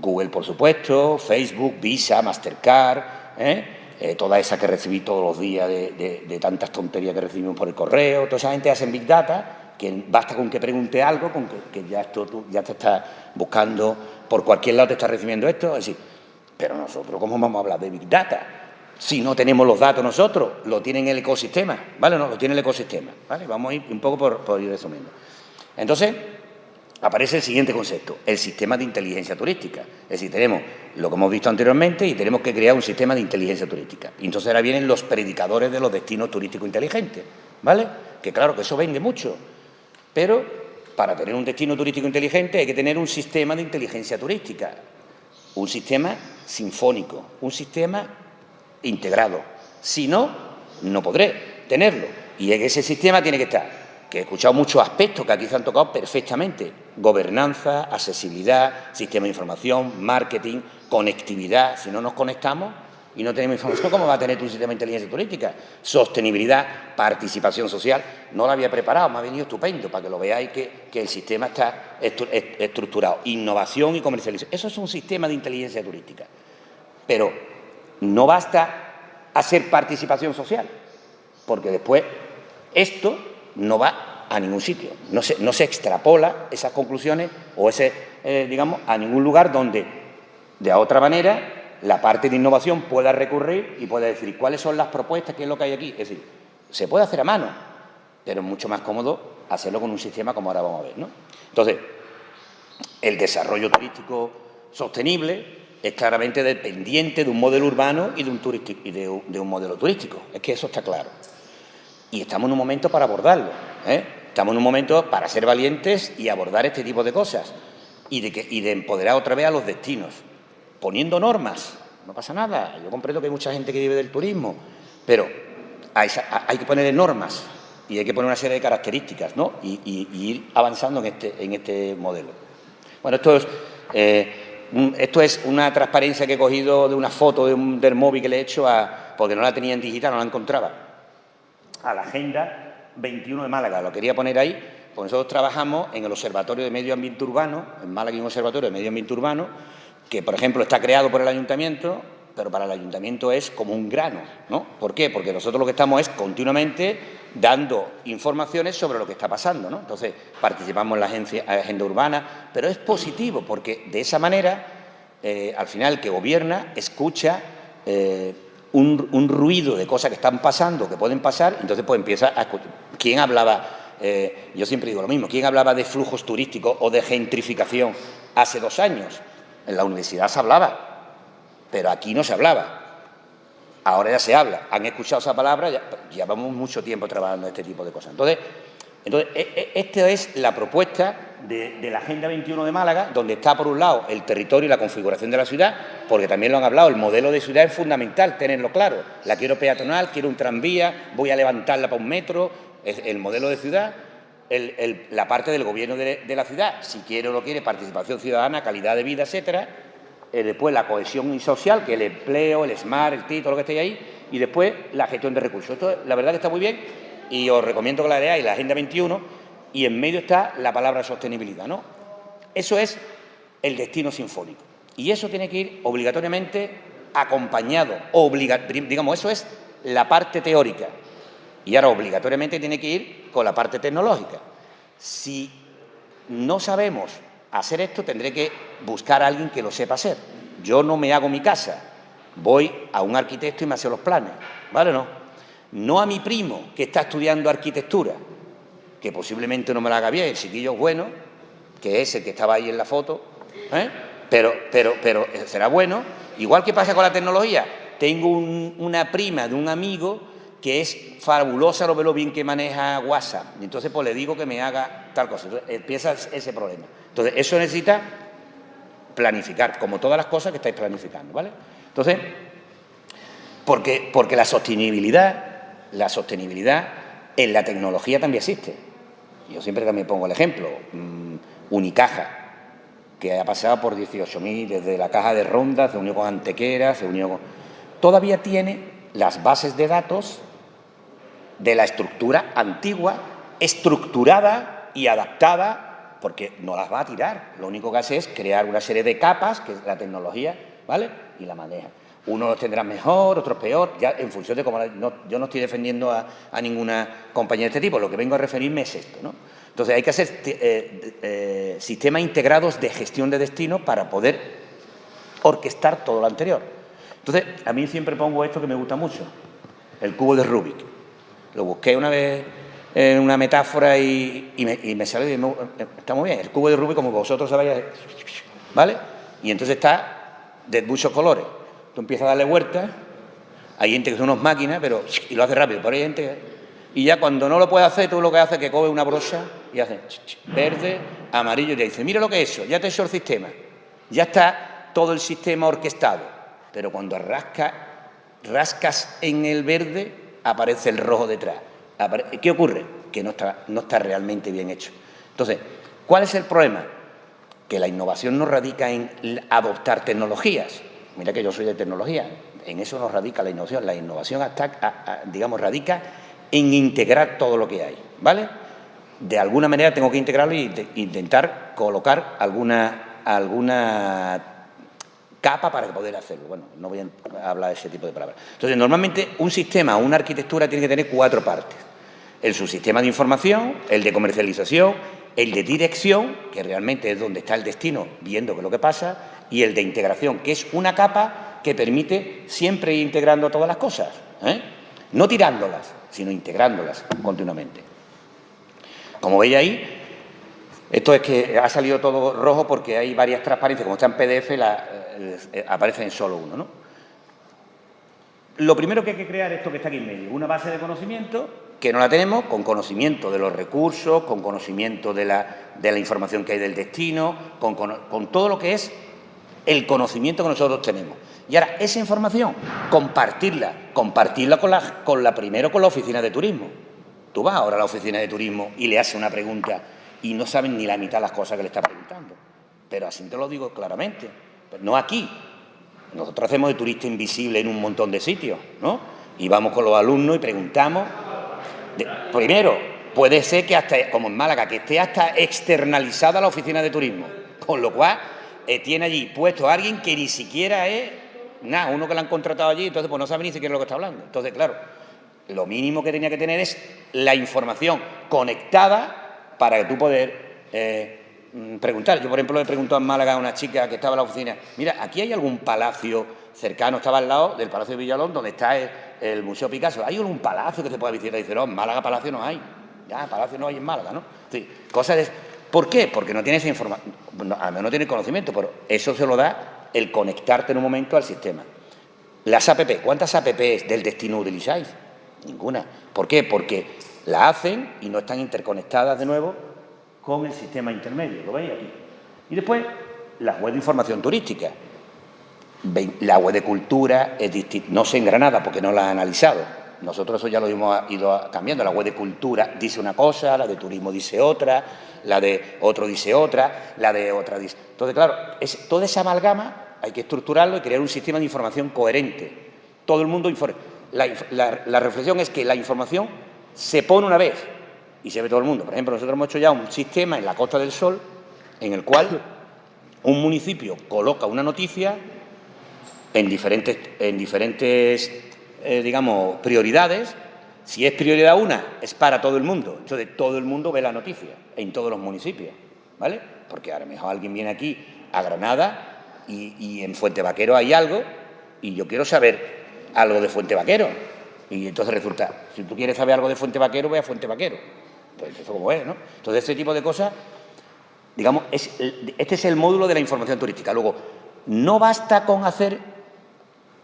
Google, por supuesto, Facebook, Visa, Mastercard, ¿eh? Eh, toda esa que recibí todos los días de, tantas tonterías que recibimos por el correo, toda esa gente hace Big Data, que basta con que pregunte algo, con que, ya, esto, tú, ya te estás buscando, por cualquier lado te estás recibiendo esto, es decir, pero nosotros, ¿cómo vamos a hablar de Big Data? Si no tenemos los datos nosotros, lo tiene el ecosistema, ¿vale? No, lo tiene el ecosistema, ¿vale? Vamos a ir un poco por, por ir resumiendo. Entonces, aparece el siguiente concepto, el sistema de inteligencia turística. Es decir, tenemos lo que hemos visto anteriormente y tenemos que crear un sistema de inteligencia turística. Y entonces ahora vienen los predicadores de los destinos turísticos inteligentes, ¿vale? Que claro que eso vende mucho, pero para tener un destino turístico inteligente hay que tener un sistema de inteligencia turística, un sistema sinfónico, un sistema integrado. Si no, no podré tenerlo. Y ese sistema tiene que estar que he escuchado muchos aspectos que aquí se han tocado perfectamente. Gobernanza, accesibilidad, sistema de información, marketing, conectividad. Si no nos conectamos y no tenemos información, ¿cómo va a tener tu sistema de inteligencia turística? Sostenibilidad, participación social. No lo había preparado, me ha venido estupendo para que lo veáis que, el sistema está estructurado. Innovación y comercialización. Eso es un sistema de inteligencia turística. Pero no basta hacer participación social, porque después esto no va a ningún sitio, no se, no se extrapola esas conclusiones o ese, eh, digamos, a ningún lugar donde, de otra manera, la parte de innovación pueda recurrir y pueda decir cuáles son las propuestas, qué es lo que hay aquí. Es decir, se puede hacer a mano, pero es mucho más cómodo hacerlo con un sistema como ahora vamos a ver. ¿no? Entonces, el desarrollo turístico sostenible es claramente dependiente de un modelo urbano y de un, y de un modelo turístico. Es que eso está claro y estamos en un momento para abordarlo. ¿eh? Estamos en un momento para ser valientes y abordar este tipo de cosas y de, empoderar otra vez a los destinos, poniendo normas. No pasa nada, yo comprendo que hay mucha gente que vive del turismo, pero hay, que poner normas y hay que poner una serie de características ¿no? y, ir avanzando en este, este modelo. Bueno, esto es, eh, esto es una transparencia que he cogido de una foto del móvil que le he hecho a, porque no la tenía en digital, no la encontraba a la Agenda 21 de Málaga. Lo quería poner ahí, porque nosotros trabajamos en el Observatorio de Medio Ambiente Urbano, en Málaga hay un Observatorio de Medio Ambiente Urbano, que, por ejemplo, está creado por el Ayuntamiento, pero para el Ayuntamiento es como un grano, ¿no? ¿Por qué? Porque nosotros lo que estamos es continuamente dando informaciones sobre lo que está pasando, ¿no? Entonces, participamos en la agenda urbana, pero es positivo, porque de esa manera, eh, al final, el que gobierna escucha eh, un, ruido de cosas que están pasando, que pueden pasar, entonces pues empieza a escuchar. ¿Quién hablaba, eh, yo siempre digo lo mismo, quién hablaba de flujos turísticos o de gentrificación hace dos años? En la universidad se hablaba, pero aquí no se hablaba. Ahora ya se habla. Han escuchado esa palabra, ya, llevamos mucho tiempo trabajando en este tipo de cosas. Entonces, entonces e, e, esta es la propuesta de, la Agenda 21 de Málaga, donde está por un lado el territorio y la configuración de la ciudad, porque también lo han hablado, el modelo de ciudad es fundamental tenerlo claro. La quiero peatonal, quiero un tranvía, voy a levantarla para un metro, el modelo de ciudad, la parte del gobierno de, la ciudad, si quiere o no quiere, participación ciudadana, calidad de vida, etcétera, eh, después la cohesión social, que el empleo, el SMART, el TI, todo lo que esté ahí, y después la gestión de recursos. Esto la verdad que está muy bien y os recomiendo que la leáis, la Agenda 21, y en medio está la palabra sostenibilidad. ¿no? Eso es el destino sinfónico. Y eso tiene que ir obligatoriamente acompañado, digamos, eso es la parte teórica. Y ahora obligatoriamente tiene que ir con la parte tecnológica. Si no sabemos hacer esto, tendré que buscar a alguien que lo sepa hacer. Yo no me hago mi casa, voy a un arquitecto y me hace los planes, ¿vale no? No a mi primo que está estudiando arquitectura, que posiblemente no me la haga bien, el chiquillo es bueno, que es el que estaba ahí en la foto, ¿eh? pero, pero, pero será bueno. Igual que pasa con la tecnología, tengo una prima de un amigo que es fabulosa, lo ve bien que maneja WhatsApp, y entonces pues le digo que me haga tal cosa, entonces empieza ese problema. Entonces eso necesita planificar, como todas las cosas que estáis planificando, ¿vale? Entonces, porque, porque la sostenibilidad, la sostenibilidad en la tecnología también existe. Yo siempre también pongo el ejemplo, mm, Unicaja, que ha pasado por 18.000, desde la caja de ronda, se unió con Antequera, se unió con... Todavía tiene las bases de datos de la estructura antigua, estructurada y adaptada, porque no las va a tirar. Lo único que hace es crear una serie de capas, que es la tecnología, ¿vale? Y la maneja. Unos tendrán mejor, otros peor, ya en función de cómo... yo no estoy defendiendo a, ninguna compañía de este tipo, lo que vengo a referirme es esto, ¿no? Entonces hay que hacer eh, eh, sistemas integrados de gestión de destino para poder orquestar todo lo anterior. Entonces, a mí siempre pongo esto que me gusta mucho, el cubo de Rubik. Lo busqué una vez en una metáfora y, me, sale, está muy bien, el cubo de Rubik como vosotros sabéis, ¿vale? Y entonces está de muchos colores. Tú empiezas a darle vueltas, hay gente que son unas máquinas, pero y lo hace rápido, pero hay gente y ya cuando no lo puede hacer, tú lo que haces es que coge una brocha y hace verde, amarillo y te dice, mira lo que es eso, ya te he hecho el sistema, ya está todo el sistema orquestado, pero cuando rasca, rascas en el verde, aparece el rojo detrás. ¿Qué ocurre? Que no está, no está realmente bien hecho. Entonces, ¿cuál es el problema? Que la innovación no radica en adoptar tecnologías, Mira que yo soy de tecnología, en eso no radica la innovación. La innovación, hasta, digamos, radica en integrar todo lo que hay, ¿vale? De alguna manera tengo que integrarlo e intentar colocar alguna, alguna capa para poder hacerlo. Bueno, no voy a hablar de ese tipo de palabras. Entonces, normalmente un sistema, una arquitectura tiene que tener cuatro partes. El subsistema de información, el de comercialización, el de dirección, que realmente es donde está el destino, viendo qué lo que pasa, y el de integración, que es una capa que permite siempre ir integrando todas las cosas, ¿eh? no tirándolas, sino integrándolas continuamente. Como veis ahí, esto es que ha salido todo rojo porque hay varias transparencias, como está en PDF, la, eh, aparece en solo uno. ¿no? Lo primero que hay que crear es esto que está aquí en medio, una base de conocimiento que no la tenemos, con conocimiento de los recursos, con conocimiento de la, de la información que hay del destino, con, con todo lo que es el conocimiento que nosotros tenemos. Y ahora, esa información, compartirla, compartirla con la, con la primero con la oficina de turismo. Tú vas ahora a la oficina de turismo y le haces una pregunta y no saben ni la mitad de las cosas que le está preguntando. Pero así te lo digo claramente. no aquí. Nosotros hacemos de turista invisible en un montón de sitios, ¿no? Y vamos con los alumnos y preguntamos. Primero, puede ser que hasta, como en Málaga, que esté hasta externalizada la oficina de turismo. Con lo cual, eh, tiene allí puesto a alguien que ni siquiera es nada, uno que lo han contratado allí, entonces pues no sabe ni siquiera lo que está hablando. Entonces, claro, lo mínimo que tenía que tener es la información conectada para que tú poder eh, preguntar. Yo, por ejemplo, le preguntado en Málaga a una chica que estaba en la oficina, mira, ¿aquí hay algún palacio cercano? Estaba al lado del Palacio de Villalón, donde está el, Museo Picasso. ¿Hay algún palacio que se pueda visitar? Y dice, no, Málaga palacio no hay. Ya, palacio no hay en Málaga, ¿no? Sí, cosas de ¿Por qué? Porque no tiene esa información, al menos no tiene conocimiento, pero eso se lo da el conectarte en un momento al sistema. Las APP, ¿cuántas APPs del destino utilizáis? Ninguna. ¿Por qué? Porque la hacen y no están interconectadas de nuevo con el sistema intermedio, ¿lo veis aquí? Y después, la web de información turística. La web de cultura es no sé en Granada porque no la he analizado, nosotros eso ya lo hemos ido cambiando. La web de cultura dice una cosa, la de turismo dice otra, la de otro dice otra, la de otra dice... Entonces, claro, es, toda esa amalgama hay que estructurarlo y crear un sistema de información coherente. Todo el mundo informa. La, reflexión es que la información se pone una vez y se ve todo el mundo. Por ejemplo, nosotros hemos hecho ya un sistema en la Costa del Sol en el cual un municipio coloca una noticia en diferentes, en diferentes eh, digamos, prioridades. Si es prioridad una, es para todo el mundo. Entonces, todo el mundo ve la noticia en todos los municipios, ¿vale? Porque a lo mejor alguien viene aquí a Granada y, en Fuente Vaquero hay algo y yo quiero saber algo de Fuente Vaquero. Y entonces resulta, si tú quieres saber algo de Fuente Vaquero, ve a Fuente Vaquero. Pues eso como es, ¿no? Entonces, ese tipo de cosas, digamos, este es el módulo de la información turística. Luego, no basta con hacer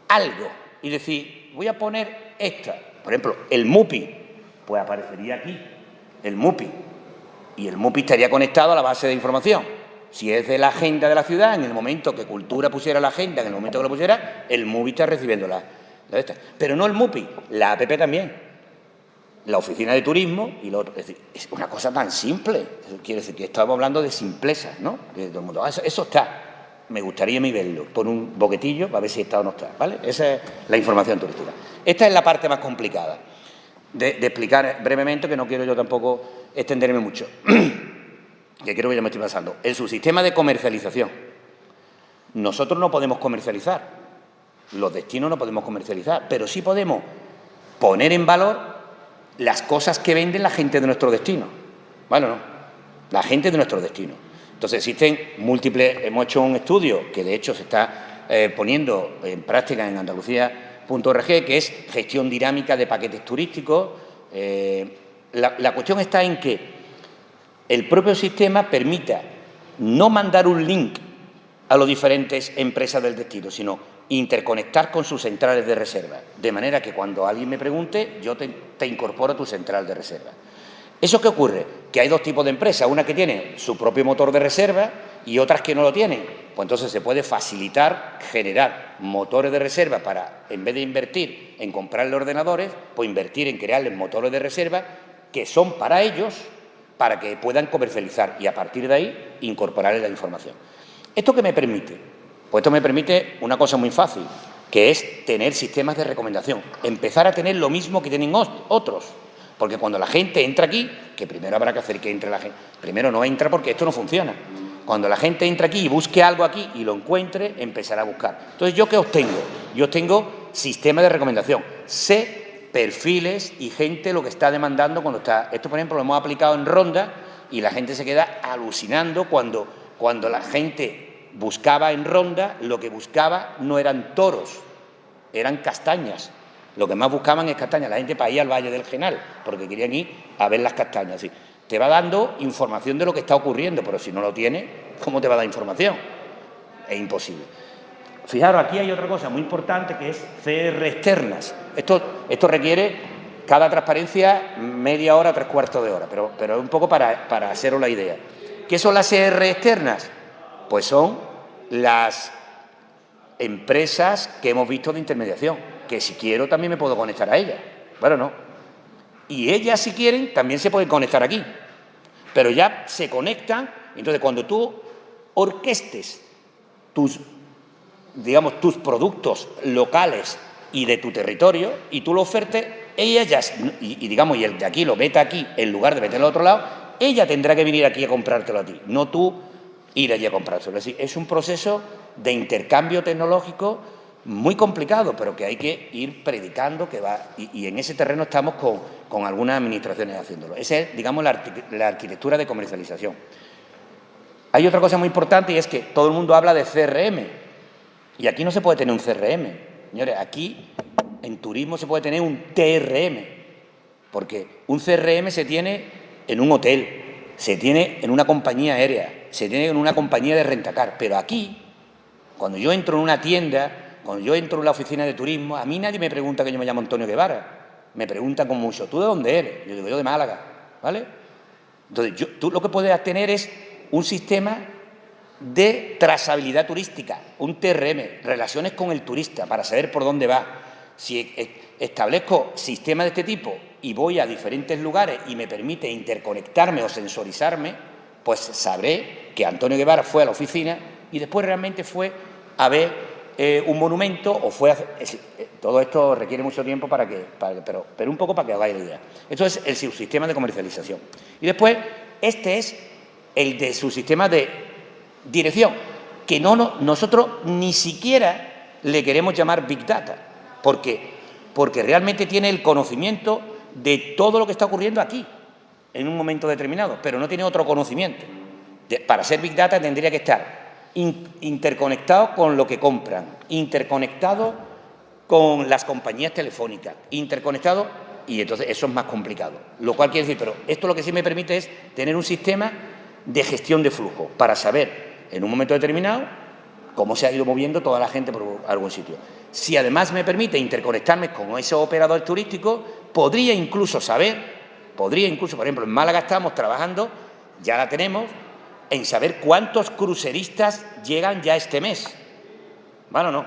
algo y decir, voy a poner esta. Por ejemplo, el MUPI, pues aparecería aquí, el MUPI. Y el MUPI estaría conectado a la base de información. Si es de la agenda de la ciudad, en el momento que Cultura pusiera la agenda, en el momento que lo pusiera, el MUPI está recibiendo la, Pero no el MUPI, la APP también. La oficina de turismo y lo otro. Es decir, es una cosa tan simple. quiere decir que estamos hablando de simplezas, ¿no? Ah, eso, está. Me gustaría mi verlo por un boquetillo para ver si está o no está, ¿vale? Esa es la información turística. Esta es la parte más complicada de, explicar brevemente, que no quiero yo tampoco extenderme mucho. que creo que ya me estoy pasando, en su sistema de comercialización. Nosotros no podemos comercializar, los destinos no podemos comercializar, pero sí podemos poner en valor las cosas que venden la gente de nuestro destino. Bueno, no, la gente de nuestro destino. Entonces existen múltiples, hemos hecho un estudio que de hecho se está eh, poniendo en práctica en Andalucía.org, que es gestión dinámica de paquetes turísticos. Eh, la cuestión está en que el propio sistema permita no mandar un link a las diferentes empresas del destino, sino interconectar con sus centrales de reserva, de manera que cuando alguien me pregunte, yo te, incorporo a tu central de reserva. ¿Eso qué ocurre? Que hay dos tipos de empresas, una que tiene su propio motor de reserva y otras que no lo tienen. Pues entonces se puede facilitar generar motores de reserva para, en vez de invertir en comprarle ordenadores, pues invertir en crearles motores de reserva que son para ellos para que puedan comercializar y a partir de ahí incorporarle la información. ¿Esto qué me permite? Pues esto me permite una cosa muy fácil, que es tener sistemas de recomendación, empezar a tener lo mismo que tienen otros. Porque cuando la gente entra aquí, que primero habrá que hacer que entre la gente, primero no entra porque esto no funciona. Cuando la gente entra aquí y busque algo aquí y lo encuentre, empezará a buscar. Entonces, ¿yo qué obtengo? Yo obtengo sistema de recomendación. Sé perfiles y gente lo que está demandando cuando está... Esto, por ejemplo, lo hemos aplicado en Ronda y la gente se queda alucinando cuando, cuando la gente buscaba en Ronda, lo que buscaba no eran toros, eran castañas. Lo que más buscaban es castañas. La gente para ir al Valle del Genal, porque querían ir a ver las castañas. Te va dando información de lo que está ocurriendo, pero si no lo tiene, ¿cómo te va a dar información? Es imposible. Fijaros, aquí hay otra cosa muy importante que es CR externas. Esto, esto requiere cada transparencia media hora, tres cuartos de hora, pero, pero un poco para, para haceros la idea. ¿Qué son las CR externas? Pues son las empresas que hemos visto de intermediación, que si quiero también me puedo conectar a ellas. Bueno, no. Y ellas, si quieren, también se pueden conectar aquí. Pero ya se conectan, entonces cuando tú orquestes tus digamos, tus productos locales y de tu territorio y tú lo ofertes, ella ya, y, digamos, y el de aquí lo meta aquí en lugar de meterlo al otro lado, ella tendrá que venir aquí a comprártelo a ti, no tú ir allí a comprárselo. Es decir, es un proceso de intercambio tecnológico muy complicado, pero que hay que ir predicando que va, y, en ese terreno estamos con, con, algunas administraciones haciéndolo. Esa es, digamos, la, la arquitectura de comercialización. Hay otra cosa muy importante y es que todo el mundo habla de CRM, y aquí no se puede tener un CRM. Señores, aquí en turismo se puede tener un TRM, porque un CRM se tiene en un hotel, se tiene en una compañía aérea, se tiene en una compañía de rentacar, pero aquí, cuando yo entro en una tienda, cuando yo entro en la oficina de turismo, a mí nadie me pregunta que yo me llamo Antonio Guevara, me preguntan con mucho, ¿tú de dónde eres? Yo digo, yo de Málaga, ¿vale? Entonces, tú lo que puedes tener es un sistema de trazabilidad turística, un TRM, relaciones con el turista para saber por dónde va. Si establezco sistemas de este tipo y voy a diferentes lugares y me permite interconectarme o sensorizarme, pues sabré que Antonio Guevara fue a la oficina y después realmente fue a ver eh, un monumento o fue a eh, todo esto requiere mucho tiempo para que, pero, pero un poco para que hagáis la idea. Esto es el subsistema de comercialización. Y después, este es el de su sistema de dirección, que no, nosotros ni siquiera le queremos llamar Big Data, porque, porque realmente tiene el conocimiento de todo lo que está ocurriendo aquí, en un momento determinado, pero no tiene otro conocimiento. para ser Big Data tendría que estar interconectado con lo que compran, interconectado con las compañías telefónicas, interconectado, y entonces eso es más complicado. Lo cual quiere decir, pero esto lo que sí me permite es tener un sistema de gestión de flujo para saber en un momento determinado cómo se ha ido moviendo toda la gente por algún sitio. Si además me permite interconectarme con ese operador turístico, podría incluso saber, podría incluso, por ejemplo, en Málaga estamos trabajando, ya la tenemos, en saber cuántos cruceristas llegan ya este mes. Bueno, no.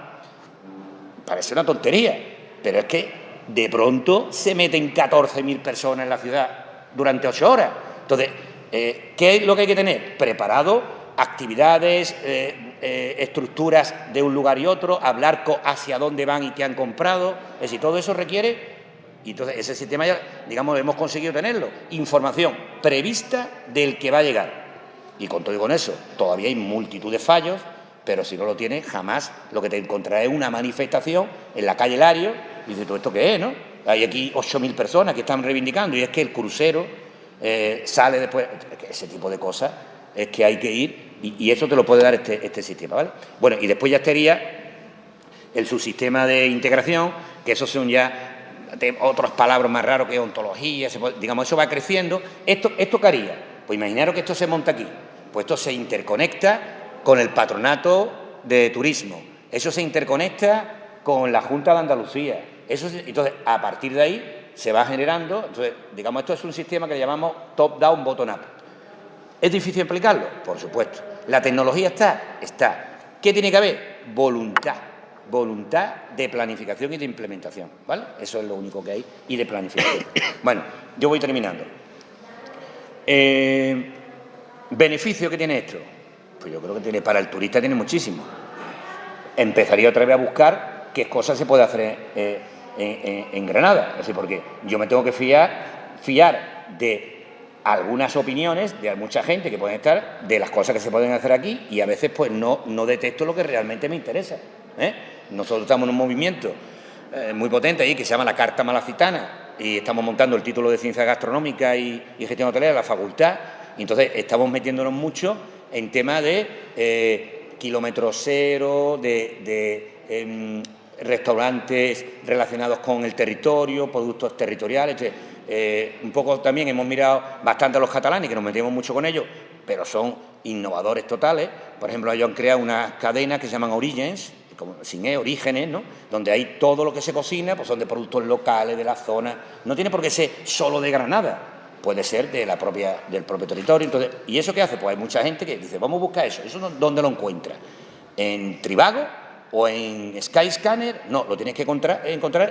Parece una tontería, pero es que de pronto se meten 14.000 personas en la ciudad durante ocho horas. Entonces, eh, ¿qué es lo que hay que tener? Preparado actividades, eh, eh, estructuras de un lugar y otro, hablar hacia dónde van y qué han comprado. Es decir, todo eso requiere, y entonces ese sistema ya, digamos, hemos conseguido tenerlo, información prevista del que va a llegar. Y con todo y con eso, todavía hay multitud de fallos, pero si no lo tienes, jamás lo que te encontrarás es una manifestación en la calle Lario, y dices, ¿todo esto qué es, no? Hay aquí 8.000 personas que están reivindicando, y es que el crucero eh, sale después, ese tipo de cosas, es que hay que ir, y, eso te lo puede dar este, este sistema, ¿vale? Bueno, y después ya estaría el subsistema de integración, que esos son ya otras palabras más raros que ontología, digamos, eso va creciendo. ¿Esto, ¿Esto qué haría? Pues imaginaros que esto se monta aquí, pues esto se interconecta con el patronato de turismo, eso se interconecta con la Junta de Andalucía, eso entonces a partir de ahí se va generando, entonces digamos esto es un sistema que llamamos top-down, bottom-up. ¿Es difícil explicarlo? Por supuesto. ¿La tecnología está? Está. ¿Qué tiene que haber? Voluntad. Voluntad de planificación y de implementación. ¿Vale? Eso es lo único que hay. Y de planificación. Bueno, yo voy terminando. Eh, ¿Beneficio que tiene esto? Pues yo creo que tiene para el turista tiene muchísimo. Empezaría otra vez a buscar qué cosas se puede hacer eh, en, Granada. Es decir, porque yo me tengo que fiar, fiar de algunas opiniones de mucha gente que pueden estar de las cosas que se pueden hacer aquí y a veces pues no, no detecto lo que realmente me interesa. ¿Eh? Nosotros estamos en un movimiento muy potente ahí que se llama la Carta Malacitana, y estamos montando el título de Ciencia Gastronómica y, Gestión Hotelera de la facultad, y entonces estamos metiéndonos mucho en tema de eh, kilómetro cero, de, em, restaurantes relacionados con el territorio, productos territoriales. Eh, un poco también hemos mirado bastante a los catalanes, que nos metemos mucho con ellos, pero son innovadores totales. Por ejemplo, ellos han creado una cadena que se llaman Origins, como, sin e, orígenes, ¿no? donde hay todo lo que se cocina, pues son de productos locales, de la zona, no tiene por qué ser solo de Granada, puede ser de la propia, del propio territorio. Entonces, ¿Y eso qué hace? Pues hay mucha gente que dice, vamos a buscar eso, ¿eso dónde lo encuentra? ¿En Tribago o en Skyscanner? No, lo tienes que encontrar,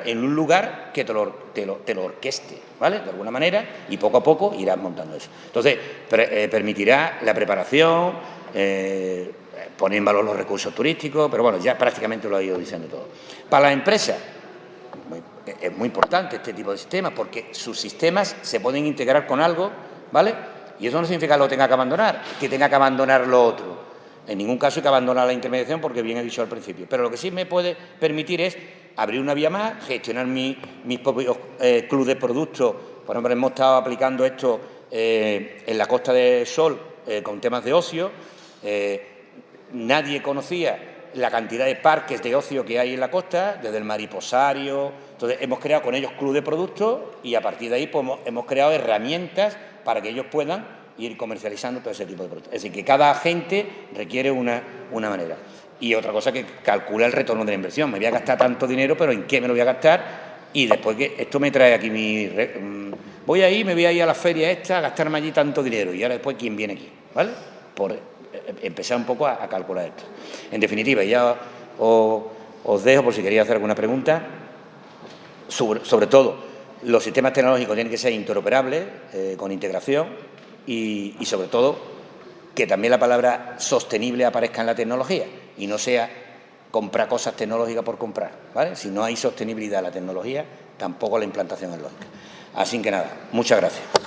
en un lugar que te lo, te, lo, te lo, orqueste, ¿vale? De alguna manera, y poco a poco irás montando eso. Entonces, eh, permitirá la preparación, eh, poner en valor los recursos turísticos, pero bueno, ya prácticamente lo ha ido diciendo todo. Para las empresas, es muy importante este tipo de sistemas porque sus sistemas se pueden integrar con algo, ¿vale? Y eso no significa que lo tenga que abandonar, que tenga que abandonar lo otro. En ningún caso hay que abandonar la intermediación porque bien he dicho al principio. Pero lo que sí me puede permitir es abrir una vía más, gestionar mis propios eh, clubes de productos. Por ejemplo, hemos estado aplicando esto eh, en la Costa del Sol eh, con temas de ocio. Nadie conocía la cantidad de parques de ocio que hay en la costa, desde el mariposario. Entonces, hemos creado con ellos club de productos y a partir de ahí pues, hemos creado herramientas para que ellos puedan ir comercializando todo ese tipo de productos. Es decir, que cada agente requiere una, una manera. Y otra cosa que calcula el retorno de la inversión. Me voy a gastar tanto dinero, pero ¿en qué me lo voy a gastar? Y después que esto me trae aquí mi... Mm, voy ahí, me voy a ir a la feria esta a gastarme allí tanto dinero. Y ahora después, ¿quién viene aquí? ¿Vale? Por, empezar un poco a, calcular esto. En definitiva, ya os, dejo por si queréis hacer alguna pregunta. Sobre, todo, los sistemas tecnológicos tienen que ser interoperables, eh, con integración y, sobre todo que también la palabra sostenible aparezca en la tecnología y no sea comprar cosas tecnológicas por comprar. ¿vale? Si no hay sostenibilidad en la tecnología, tampoco la implantación es lógica. Así que nada, muchas gracias.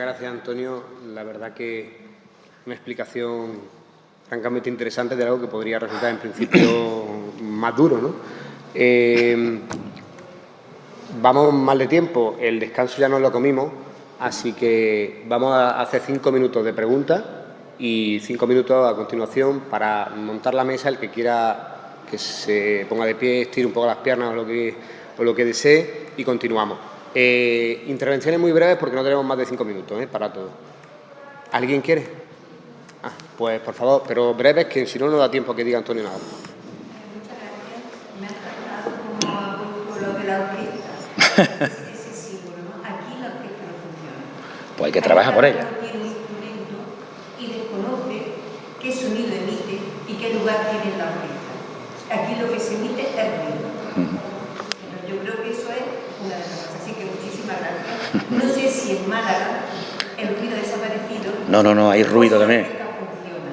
Muchas gracias, Antonio. La verdad que una explicación francamente interesante de algo que podría resultar en principio más duro. ¿no? Eh, vamos mal de tiempo, el descanso ya no lo comimos, así que vamos a hacer cinco minutos de preguntas y cinco minutos a continuación para montar la mesa, el que quiera que se ponga de pie, estire un poco las piernas o lo que, o lo que desee y continuamos. Eh, intervenciones muy breves porque no tenemos más de cinco minutos ¿eh? para todo. ¿Alguien quiere? Ah, pues por favor, pero breves que si no, no da tiempo a que diga Antonio nada. ese símbolo, ¿no? Aquí la orquesta no funciona. Pues hay que trabajar por ella. Tiene un instrumento y desconoce qué sonido emite y qué lugar tiene en la orquesta. Aquí lo que se emite es ruido. Pero yo creo que eso es una de las cosas. Así que muchísimas gracias. No sé si en Málaga el ruido ha desaparecido. No, no, no, hay ruido también.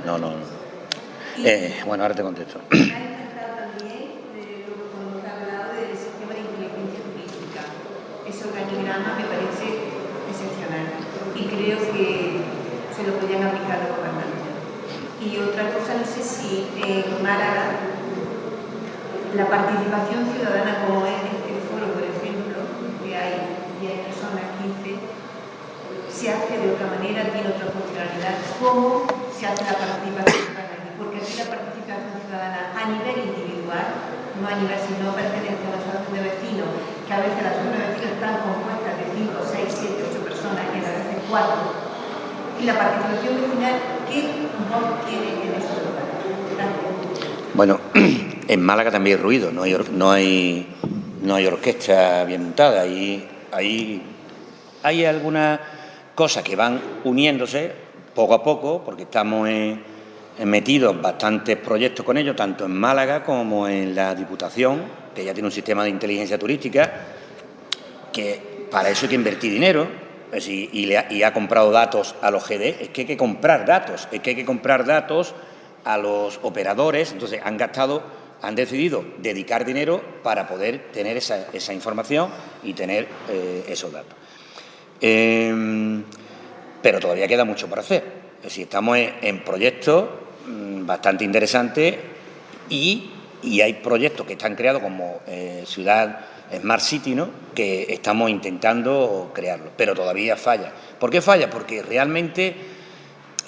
No, no, no. Eh, bueno, ahora te contesto. Eh, lo que cuando ha hablado del sistema de inteligencia turística. Ese organigrama me parece excepcional y creo que se lo podían aplicar los gobernantes. Y otra cosa, no sé si en Málaga la participación ciudadana, como es este foro, por ejemplo, que hay 10 personas, 15, se hace de otra manera, tiene otra funcionalidad. ¿Cómo se hace la participación ciudadana aquí? Porque aquí la participación ciudadana a nivel individual, no a nivel, si no pertenece a una asociación de vecinos, que a veces las asociaciones de vecinos están compuestas de 5, 6, 7, 8 personas, y a veces 4. Y la participación vecinal, ¿qué voz tiene en esos lugares? Gracias. Bueno, en Málaga también hay ruido, no hay, no hay, no hay orquesta bien montada. Hay, hay, hay algunas cosas que van uniéndose poco a poco, porque estamos en- en bastantes proyectos con ellos, tanto en Málaga como en la Diputación, que ya tiene un sistema de inteligencia turística, que para eso hay que invertir dinero es decir, y, y ha comprado datos a los GD. Es que hay que comprar datos, es que hay que comprar datos a los operadores. Entonces han gastado, han decidido dedicar dinero para poder tener esa, esa información y tener eh, esos datos. Eh, pero todavía queda mucho por hacer. Es decir, estamos en, proyectos mm, bastante interesantes y, hay proyectos que están creados como eh, Ciudad Smart City, ¿no? que estamos intentando crearlo, pero todavía falla. ¿Por qué falla? Porque realmente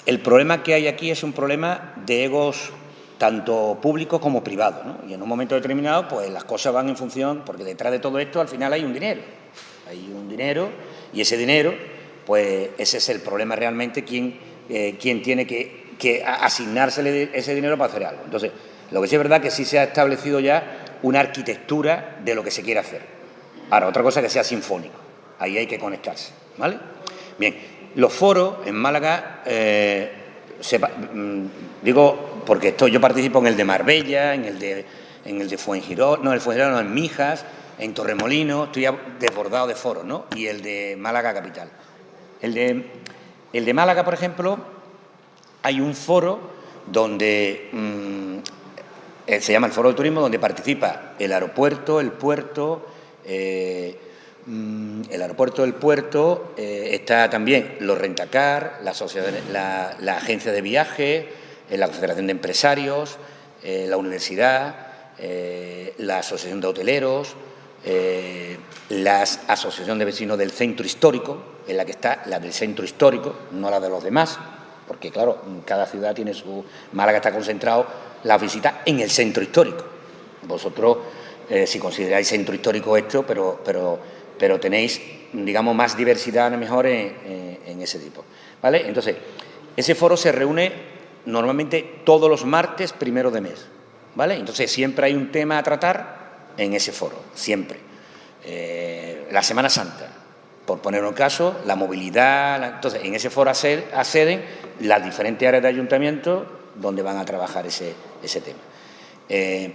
el problema que hay aquí es un problema de egos tanto públicos como privados. Y en un momento determinado, pues las cosas van en función, porque detrás de todo esto al final hay un dinero. Hay un dinero y ese dinero, pues ese es el problema realmente, quién, eh, quién tiene que, que asignársele ese dinero para hacer algo. Entonces, lo que sí es verdad que sí se ha establecido ya una arquitectura de lo que se quiere hacer. Ahora, otra cosa que sea sinfónico. Ahí hay que conectarse, ¿vale? Bien, los foros en Málaga, eh, mm, digo, porque estoy, yo participo en el de Marbella, en el de, en el de Fuengirola, no, el Fuengirola no, en Mijas, en Torremolino, estoy desbordado de foros, ¿no? Y el de Málaga Capital. El de, el de Málaga, por ejemplo, hay un foro donde mm, eh, se llama el Foro de Turismo, donde participa el aeropuerto, el puerto, eh, mm, el aeropuerto del puerto, eh, está también los rentacar, la, agencia de viajes, eh, la Confederación de Empresarios, la universidad, la Asociación de Hoteleros, eh, la Asociación de Vecinos del Centro Histórico, en la que está la del Centro Histórico, no la de los demás, porque claro, cada ciudad tiene su... Málaga está concentrado la visita en el centro histórico. Vosotros, eh, si consideráis centro histórico esto, pero, pero, pero tenéis, digamos, más diversidad a lo mejor en, en- en ese tipo. ¿Vale? Entonces, ese foro se reúne normalmente todos los martes primero de mes. ¿Vale? Entonces, siempre hay un tema a tratar en ese foro, siempre. Eh, la Semana Santa, por poner un caso, la movilidad. entonces, en ese foro acced- acceden las diferentes áreas de ayuntamiento donde van a trabajar ese, ese tema. Eh,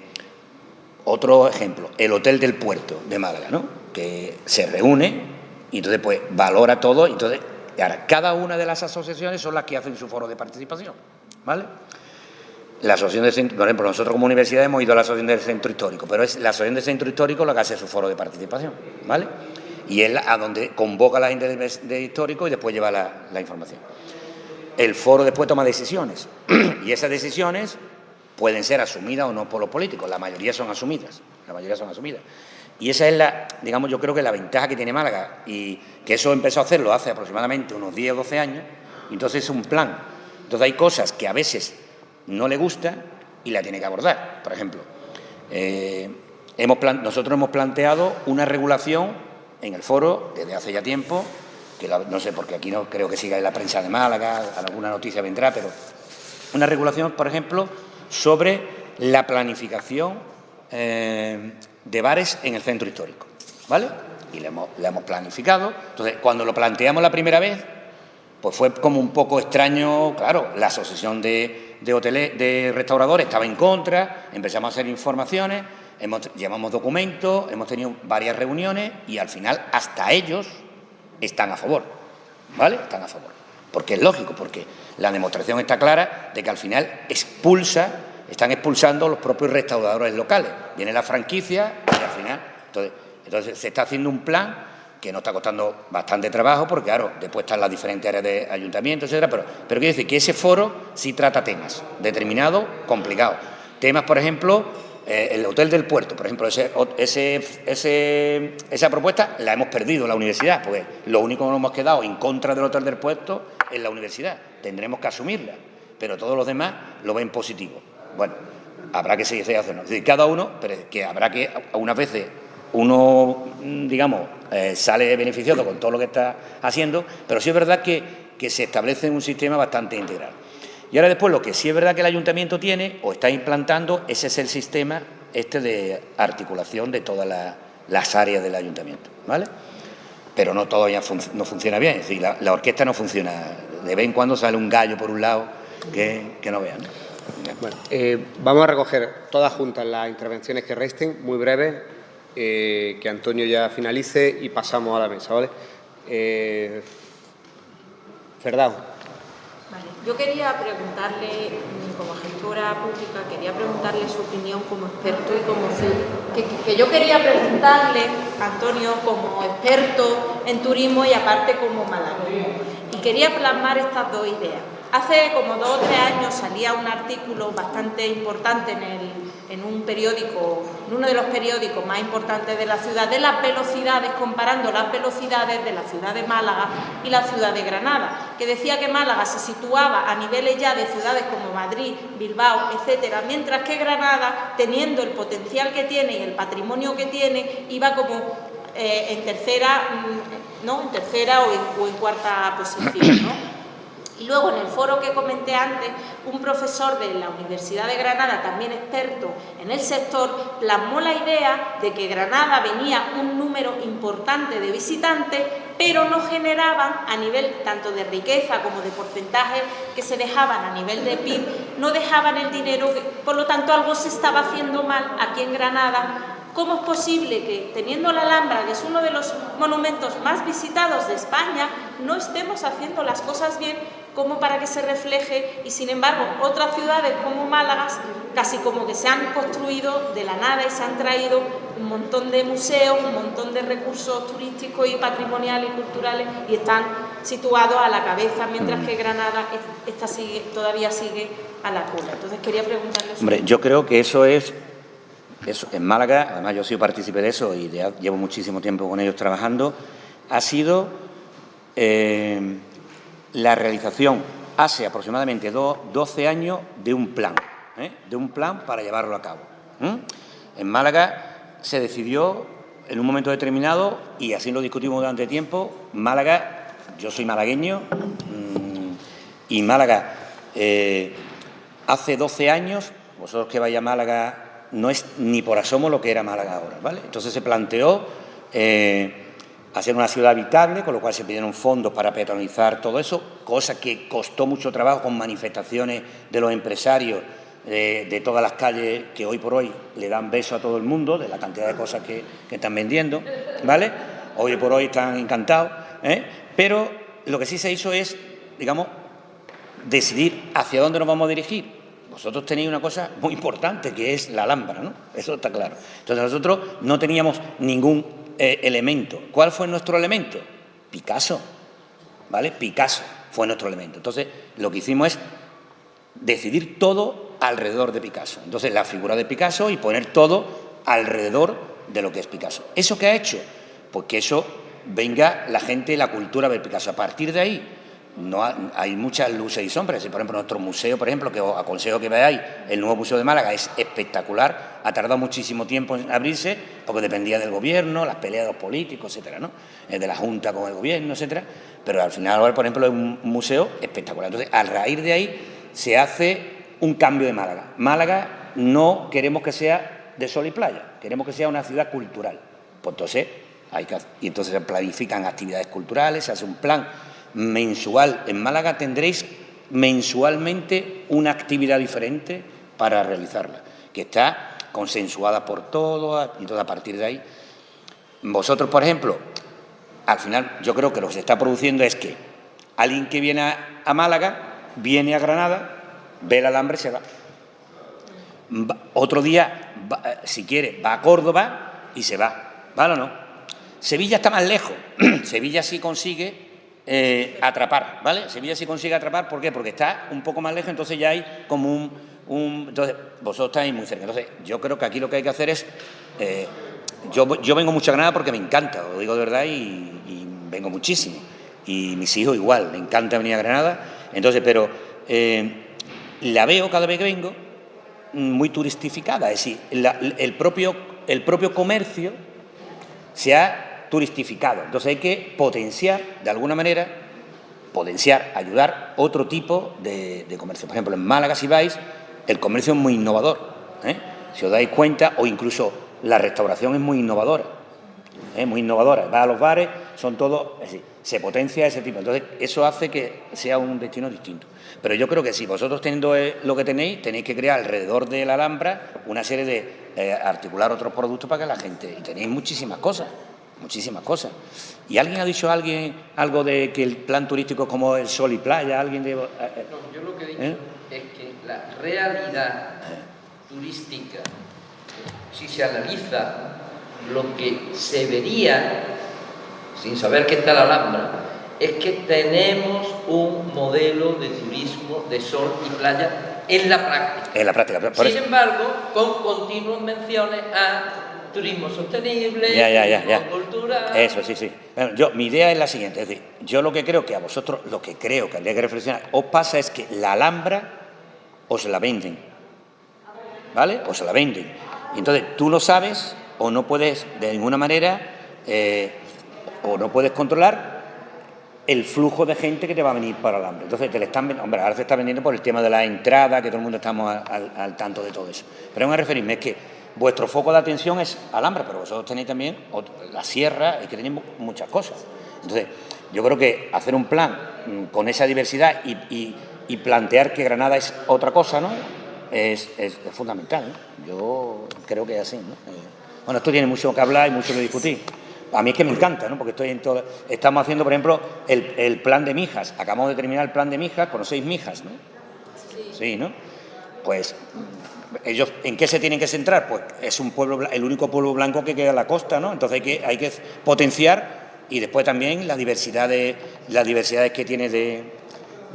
otro ejemplo, el Hotel del Puerto de Málaga, ¿no? que se reúne y entonces pues valora todo. Entonces, ahora, cada una de las asociaciones son las que hacen su foro de participación. ¿vale? La asociación del centro, por ejemplo, nosotros como universidad hemos ido a la asociación del centro histórico, pero es la asociación del centro histórico la que hace su foro de participación, ¿vale? Y es a donde convoca a la gente de, histórico y después lleva la, la información. El foro después toma decisiones y esas decisiones pueden ser asumidas o no por los políticos, la mayoría son asumidas, la mayoría son asumidas. Y esa es la, digamos, yo creo que la ventaja que tiene Málaga y que eso empezó a hacerlo hace aproximadamente unos 10 o 12 años, entonces es un plan. Entonces hay cosas que a veces no le gustan y la tiene que abordar. Por ejemplo, eh, hemos nosotros hemos planteado una regulación en el foro desde hace ya tiempo, que la- no sé, porque aquí no creo que siga en la prensa de Málaga, alguna noticia vendrá, pero una regulación, por ejemplo, sobre la planificación eh, de bares en el centro histórico. ¿Vale? y le hemos, hemos planificado. Entonces, cuando lo planteamos la primera vez, pues fue como un poco extraño, claro, la asociación de, de, hoteles, de restauradores estaba en contra, empezamos a hacer informaciones, hemos, llevamos documentos, hemos tenido varias reuniones y al final hasta ellos están a favor, ¿vale? Están a favor. Porque es lógico, porque la demostración está clara de que al final expulsa, están expulsando los propios restauradores locales. Viene la franquicia y al final... Entonces, entonces se está haciendo un plan que nos está costando bastante trabajo, porque claro, después están las diferentes áreas de ayuntamiento, etcétera, pero, pero quiere decir que ese foro sí trata temas determinados, complicados. Temas, por ejemplo, eh, el Hotel del Puerto, por ejemplo, ese, ese, esa propuesta la hemos perdido en la universidad, porque lo único que nos hemos quedado en contra del Hotel del Puerto es la universidad. Tendremos que asumirla, pero todos los demás lo ven positivo. Bueno, habrá que seguir haciendo. Es decir, cada uno, pero que habrá que, unas veces, uno, digamos, eh, sale beneficioso con todo lo que está haciendo, pero sí es verdad que, que se establece un sistema bastante integral. Y ahora después lo que sí es verdad que el ayuntamiento tiene o está implantando, ese es el sistema este de articulación de todas las áreas del ayuntamiento, ¿vale? Pero no todavía no funciona bien, es decir, la, orquesta no funciona. De vez en cuando sale un gallo por un lado que, no vean. Bueno, eh, vamos a recoger todas juntas las intervenciones que resten, muy breves, eh, que Antonio ya finalice y pasamos a la mesa, ¿vale? Eh, yo quería preguntarle, como gestora pública, quería preguntarle su opinión como experto y como que, que yo quería preguntarle, Antonio, como experto en turismo y aparte como malagueño. Y quería plasmar estas dos ideas. Hace como dos o tres años salía un artículo bastante importante en, el, en un periódico, en uno de los periódicos más importantes de la ciudad, de las velocidades, comparando las velocidades de la ciudad de Málaga y la ciudad de Granada, que decía que Málaga se situaba a niveles ya de ciudades como Madrid, Bilbao, etcétera, mientras que Granada, teniendo el potencial que tiene y el patrimonio que tiene, iba como eh, en tercera, mm, ¿no? en tercera o en, cuarta posición. Y luego en el foro que comenté antes, un profesor de la Universidad de Granada, también experto en el sector, plasmó la idea de que Granada venía un número importante de visitantes, pero no generaban a nivel tanto de riqueza como de porcentaje que se dejaban a nivel de PIB, no dejaban el dinero, por lo tanto algo se estaba haciendo mal aquí en Granada. ¿Cómo es posible que, teniendo la Alhambra, que es uno de los monumentos más visitados de España, no estemos haciendo las cosas bien como para que se refleje y, sin embargo, otras ciudades como Málaga, casi como que se han construido de la nada y se han traído un montón de museos, un montón de recursos turísticos y patrimoniales y culturales y están situados a la cabeza, mientras que Granada esta sigue, todavía sigue a la cola. Entonces, quería preguntarle... Hombre, yo creo que eso es eso, en Málaga, además yo he sido partícipe de eso y llevo muchísimo tiempo con ellos trabajando, ha sido eh, la realización hace aproximadamente 12 años de un plan, ¿eh? de un plan para llevarlo a cabo. En Málaga se decidió en un momento determinado, y así lo discutimos durante tiempo, Málaga, yo soy malagueño, mm, y Málaga eh, hace 12 años, vosotros que vais a Málaga no es ni por asomo lo que era Málaga ahora. ¿vale? Entonces se planteó eh, hacer una ciudad habitable, con lo cual se pidieron fondos para peatonalizar todo eso, cosa que costó mucho trabajo con manifestaciones de los empresarios de, todas las calles que hoy por hoy le dan beso a todo el mundo, de la cantidad de cosas que, están vendiendo, ¿vale? Hoy por hoy están encantados, ¿eh? pero lo que sí se hizo es, digamos, decidir hacia dónde nos vamos a dirigir vosotros tenéis una cosa muy importante que es la Alhambra, ¿no? Eso está claro. Entonces nosotros no teníamos ningún eh, elemento. ¿Cuál fue nuestro elemento? Picasso, ¿vale? Picasso fue nuestro elemento. Entonces lo que hicimos es decidir todo alrededor de Picasso. Entonces la figura de Picasso y poner todo alrededor de lo que es Picasso. ¿Eso qué ha hecho? Pues que eso venga la gente, la cultura a ver Picasso. A partir de ahí no hay muchas luces y sombras. Por ejemplo, nuestro museo, por ejemplo, que os aconsejo que veáis, el nuevo Museo de Málaga es espectacular, ha tardado muchísimo tiempo en abrirse porque dependía del gobierno, las peleas de los políticos, etcétera, ¿no? Eh, de la Junta con el gobierno, etcétera. Pero al final por ejemplo, es un museo espectacular. Entonces, a raíz de ahí se hace un cambio de Málaga. Málaga no queremos que sea de sol y playa, queremos que sea una ciudad cultural. Pues entonces Hay que, y entonces se planifican actividades culturales, se hace un plan mensual. En Málaga tendréis mensualmente una actividad diferente para realizarla, que está consensuada por todos y todo a partir de ahí. Vosotros, por ejemplo, al final yo creo que lo que se está produciendo es que alguien que viene a, Málaga viene a Granada, ve el alambre se va. Otro día, eh, si quiere, va a Córdoba y se va. ¿Vale o no? Sevilla está más lejos. Sevilla sí consigue eh, atrapar, ¿vale? Sevilla sí consigue atrapar, ¿por qué? Porque está un poco más lejos, entonces ya hay como un... entonces, vosotros estáis muy cerca. Entonces, yo creo que aquí lo que hay que hacer es... Eh, yo, yo vengo mucho a Granada porque me encanta, lo digo de verdad, y, vengo muchísimo. Y mis hijos igual, me encanta venir a Granada. Entonces, pero eh, la veo cada vez que vengo muy turistificada, es decir, el, propio, el propio comercio se ha turistificado. Entonces hay que potenciar, de alguna manera, potenciar, ayudar otro tipo de, comercio. Por ejemplo, en Málaga, si vais, el comercio es muy innovador. ¿eh? Si os dais cuenta, o incluso la restauración es muy innovadora. ¿eh? Muy innovadora. Va a los bares, son todos... Es decir, se potencia ese tipo. Entonces, eso hace que sea un destino distinto. Pero yo creo que si vosotros teniendo eh, lo que tenéis, tenéis que crear alrededor de la Alhambra una serie de articular otros productos para que la gente... Y tenéis muchísimas cosas muchísimas cosas. ¿Y alguien ha dicho alguien algo de que el plan turístico es como el sol y playa? ¿Alguien de, eh, eh? no, yo lo que digo ¿Eh? es que la realidad turística, si se analiza lo que se vería, sin saber qué está la Alhambra, es que tenemos un modelo de turismo de sol y playa en la práctica. En la práctica. Sin embargo, con continuas menciones a turismo sostenible, ya, ya, ya, cultura... Eso, sí, sí. yo, mi idea es la siguiente, es decir, yo lo que creo que a vosotros, lo que creo que habría que reflexionar, os pasa es que la Alhambra os la venden, ¿vale? Os la venden. Y entonces tú lo sabes o no puedes de ninguna manera, eh, o no puedes controlar el flujo de gente que te va a venir para Alhambra. Entonces te le están hombre, ahora se está vendiendo por el tema de la entrada, que todo el mundo estamos al, al tanto de todo eso. Pero a referirme es que vuestro foco de atención es Alhambra, pero vosotros tenéis también la sierra, y que tenéis muchas cosas. Entonces, yo creo que hacer un plan mm, con esa diversidad y, plantear que Granada es otra cosa, ¿no? Es, fundamental. Yo creo que es así, ¿no? Eh, bueno, esto tiene mucho que hablar y mucho que discutir. A mí es que me encanta, ¿no? Porque estoy en todo... Estamos haciendo, por ejemplo, el, el plan de Mijas. Acabamos de terminar el plan de Mijas, conocéis Mijas, ¿no? Sí. Sí, ¿no? Pues ellos en qué se tienen que centrar pues es un pueblo el único pueblo blanco que queda en la costa no entonces hay que hay que potenciar y después también la diversidad de las diversidades que tiene de,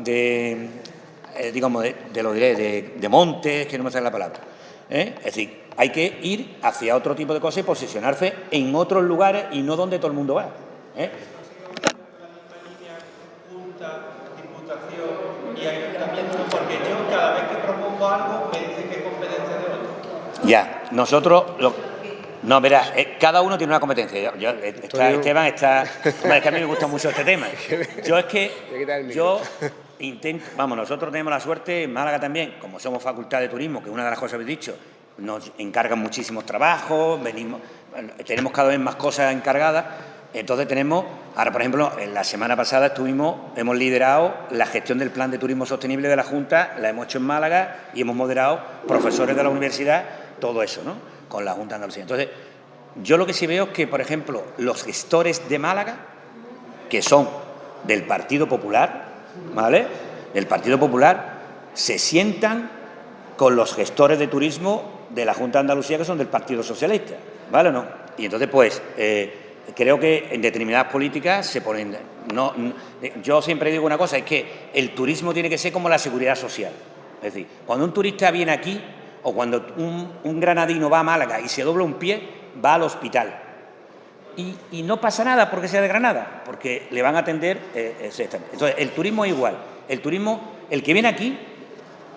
eh, digamos de, lo diré de, montes que no me sale la palabra ¿eh? es decir hay que ir hacia otro tipo de cosas y posicionarse en otros lugares y no donde todo el mundo va ¿eh? porque yo cada vez que propongo algo me dice que es competencia de otro. Ya, nosotros... no, verá, eh, cada uno tiene una competencia. Yo, eh, Esteban está... es que a mí me gusta mucho este tema. Yo es que... Yo intento... Vamos, nosotros tenemos la suerte, en Málaga también, como somos facultad de turismo, que una de las cosas que habéis dicho, nos encargan muchísimos trabajos, venimos, tenemos cada vez más cosas encargadas, entonces tenemos, ahora por ejemplo, en la semana pasada estuvimos, hemos liderado la gestión del plan de turismo sostenible de la Junta, la hemos hecho en Málaga y hemos moderado profesores de la universidad, todo eso, ¿no? Con la Junta de Andalucía. Entonces, yo lo que sí veo es que, por ejemplo, los gestores de Málaga, que son del Partido Popular, ¿vale? Del Partido Popular, se sientan con los gestores de turismo de la Junta de Andalucía, que son del Partido Socialista, ¿vale o no? Y entonces, pues, eh, creo que en determinadas políticas se ponen... No, yo siempre digo una cosa, es que el turismo tiene que ser como la seguridad social. Es decir, cuando un turista viene aquí o cuando un, granadino va a Málaga y se dobla un pie, va al hospital. Y, no pasa nada porque sea de Granada, porque le van a atender, eh, Entonces, el turismo es igual. El turismo, el que viene aquí,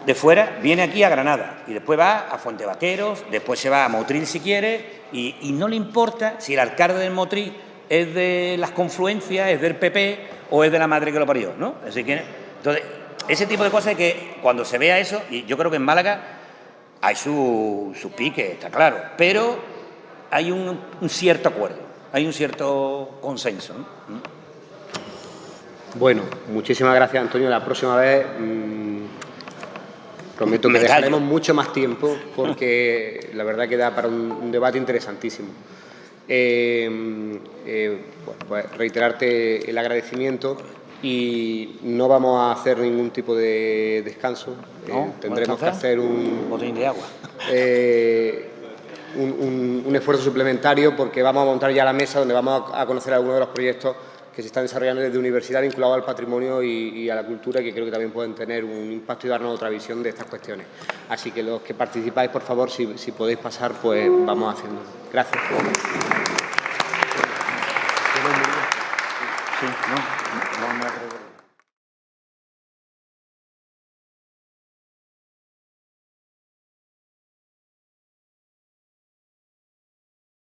de fuera, viene aquí a Granada y después va a Fuente Vaqueros, después se va a Motril si quiere y, no le importa si el alcalde del Motril es de las confluencias, es del PP o es de la madre que lo parió, ¿no? Entonces, ese tipo de cosas que cuando se vea eso, y yo creo que en Málaga hay su, su pique, está claro, pero hay un, cierto acuerdo. hay un cierto consenso. ¿no? Bueno, muchísimas gracias, Antonio. La próxima vez mmm, prometo que Me callo. dejaremos mucho más tiempo porque la verdad que da para un, un debate interesantísimo. Eh, eh, bueno, pues reiterarte el agradecimiento y no vamos a hacer ningún tipo de descanso. ¿No? Eh, tendremos que hacer un, Botín de agua. eh, un, un- un esfuerzo suplementario porque vamos a montar ya la mesa donde vamos a, a conocer algunos de los proyectos que se están desarrollando desde universidad vinculados al patrimonio y, y a la cultura y que creo que también pueden tener un impacto y darnos otra visión de estas cuestiones. Así que los que participáis, por favor, si, si podéis pasar, pues vamos haciendo. Gracias. Sí, no,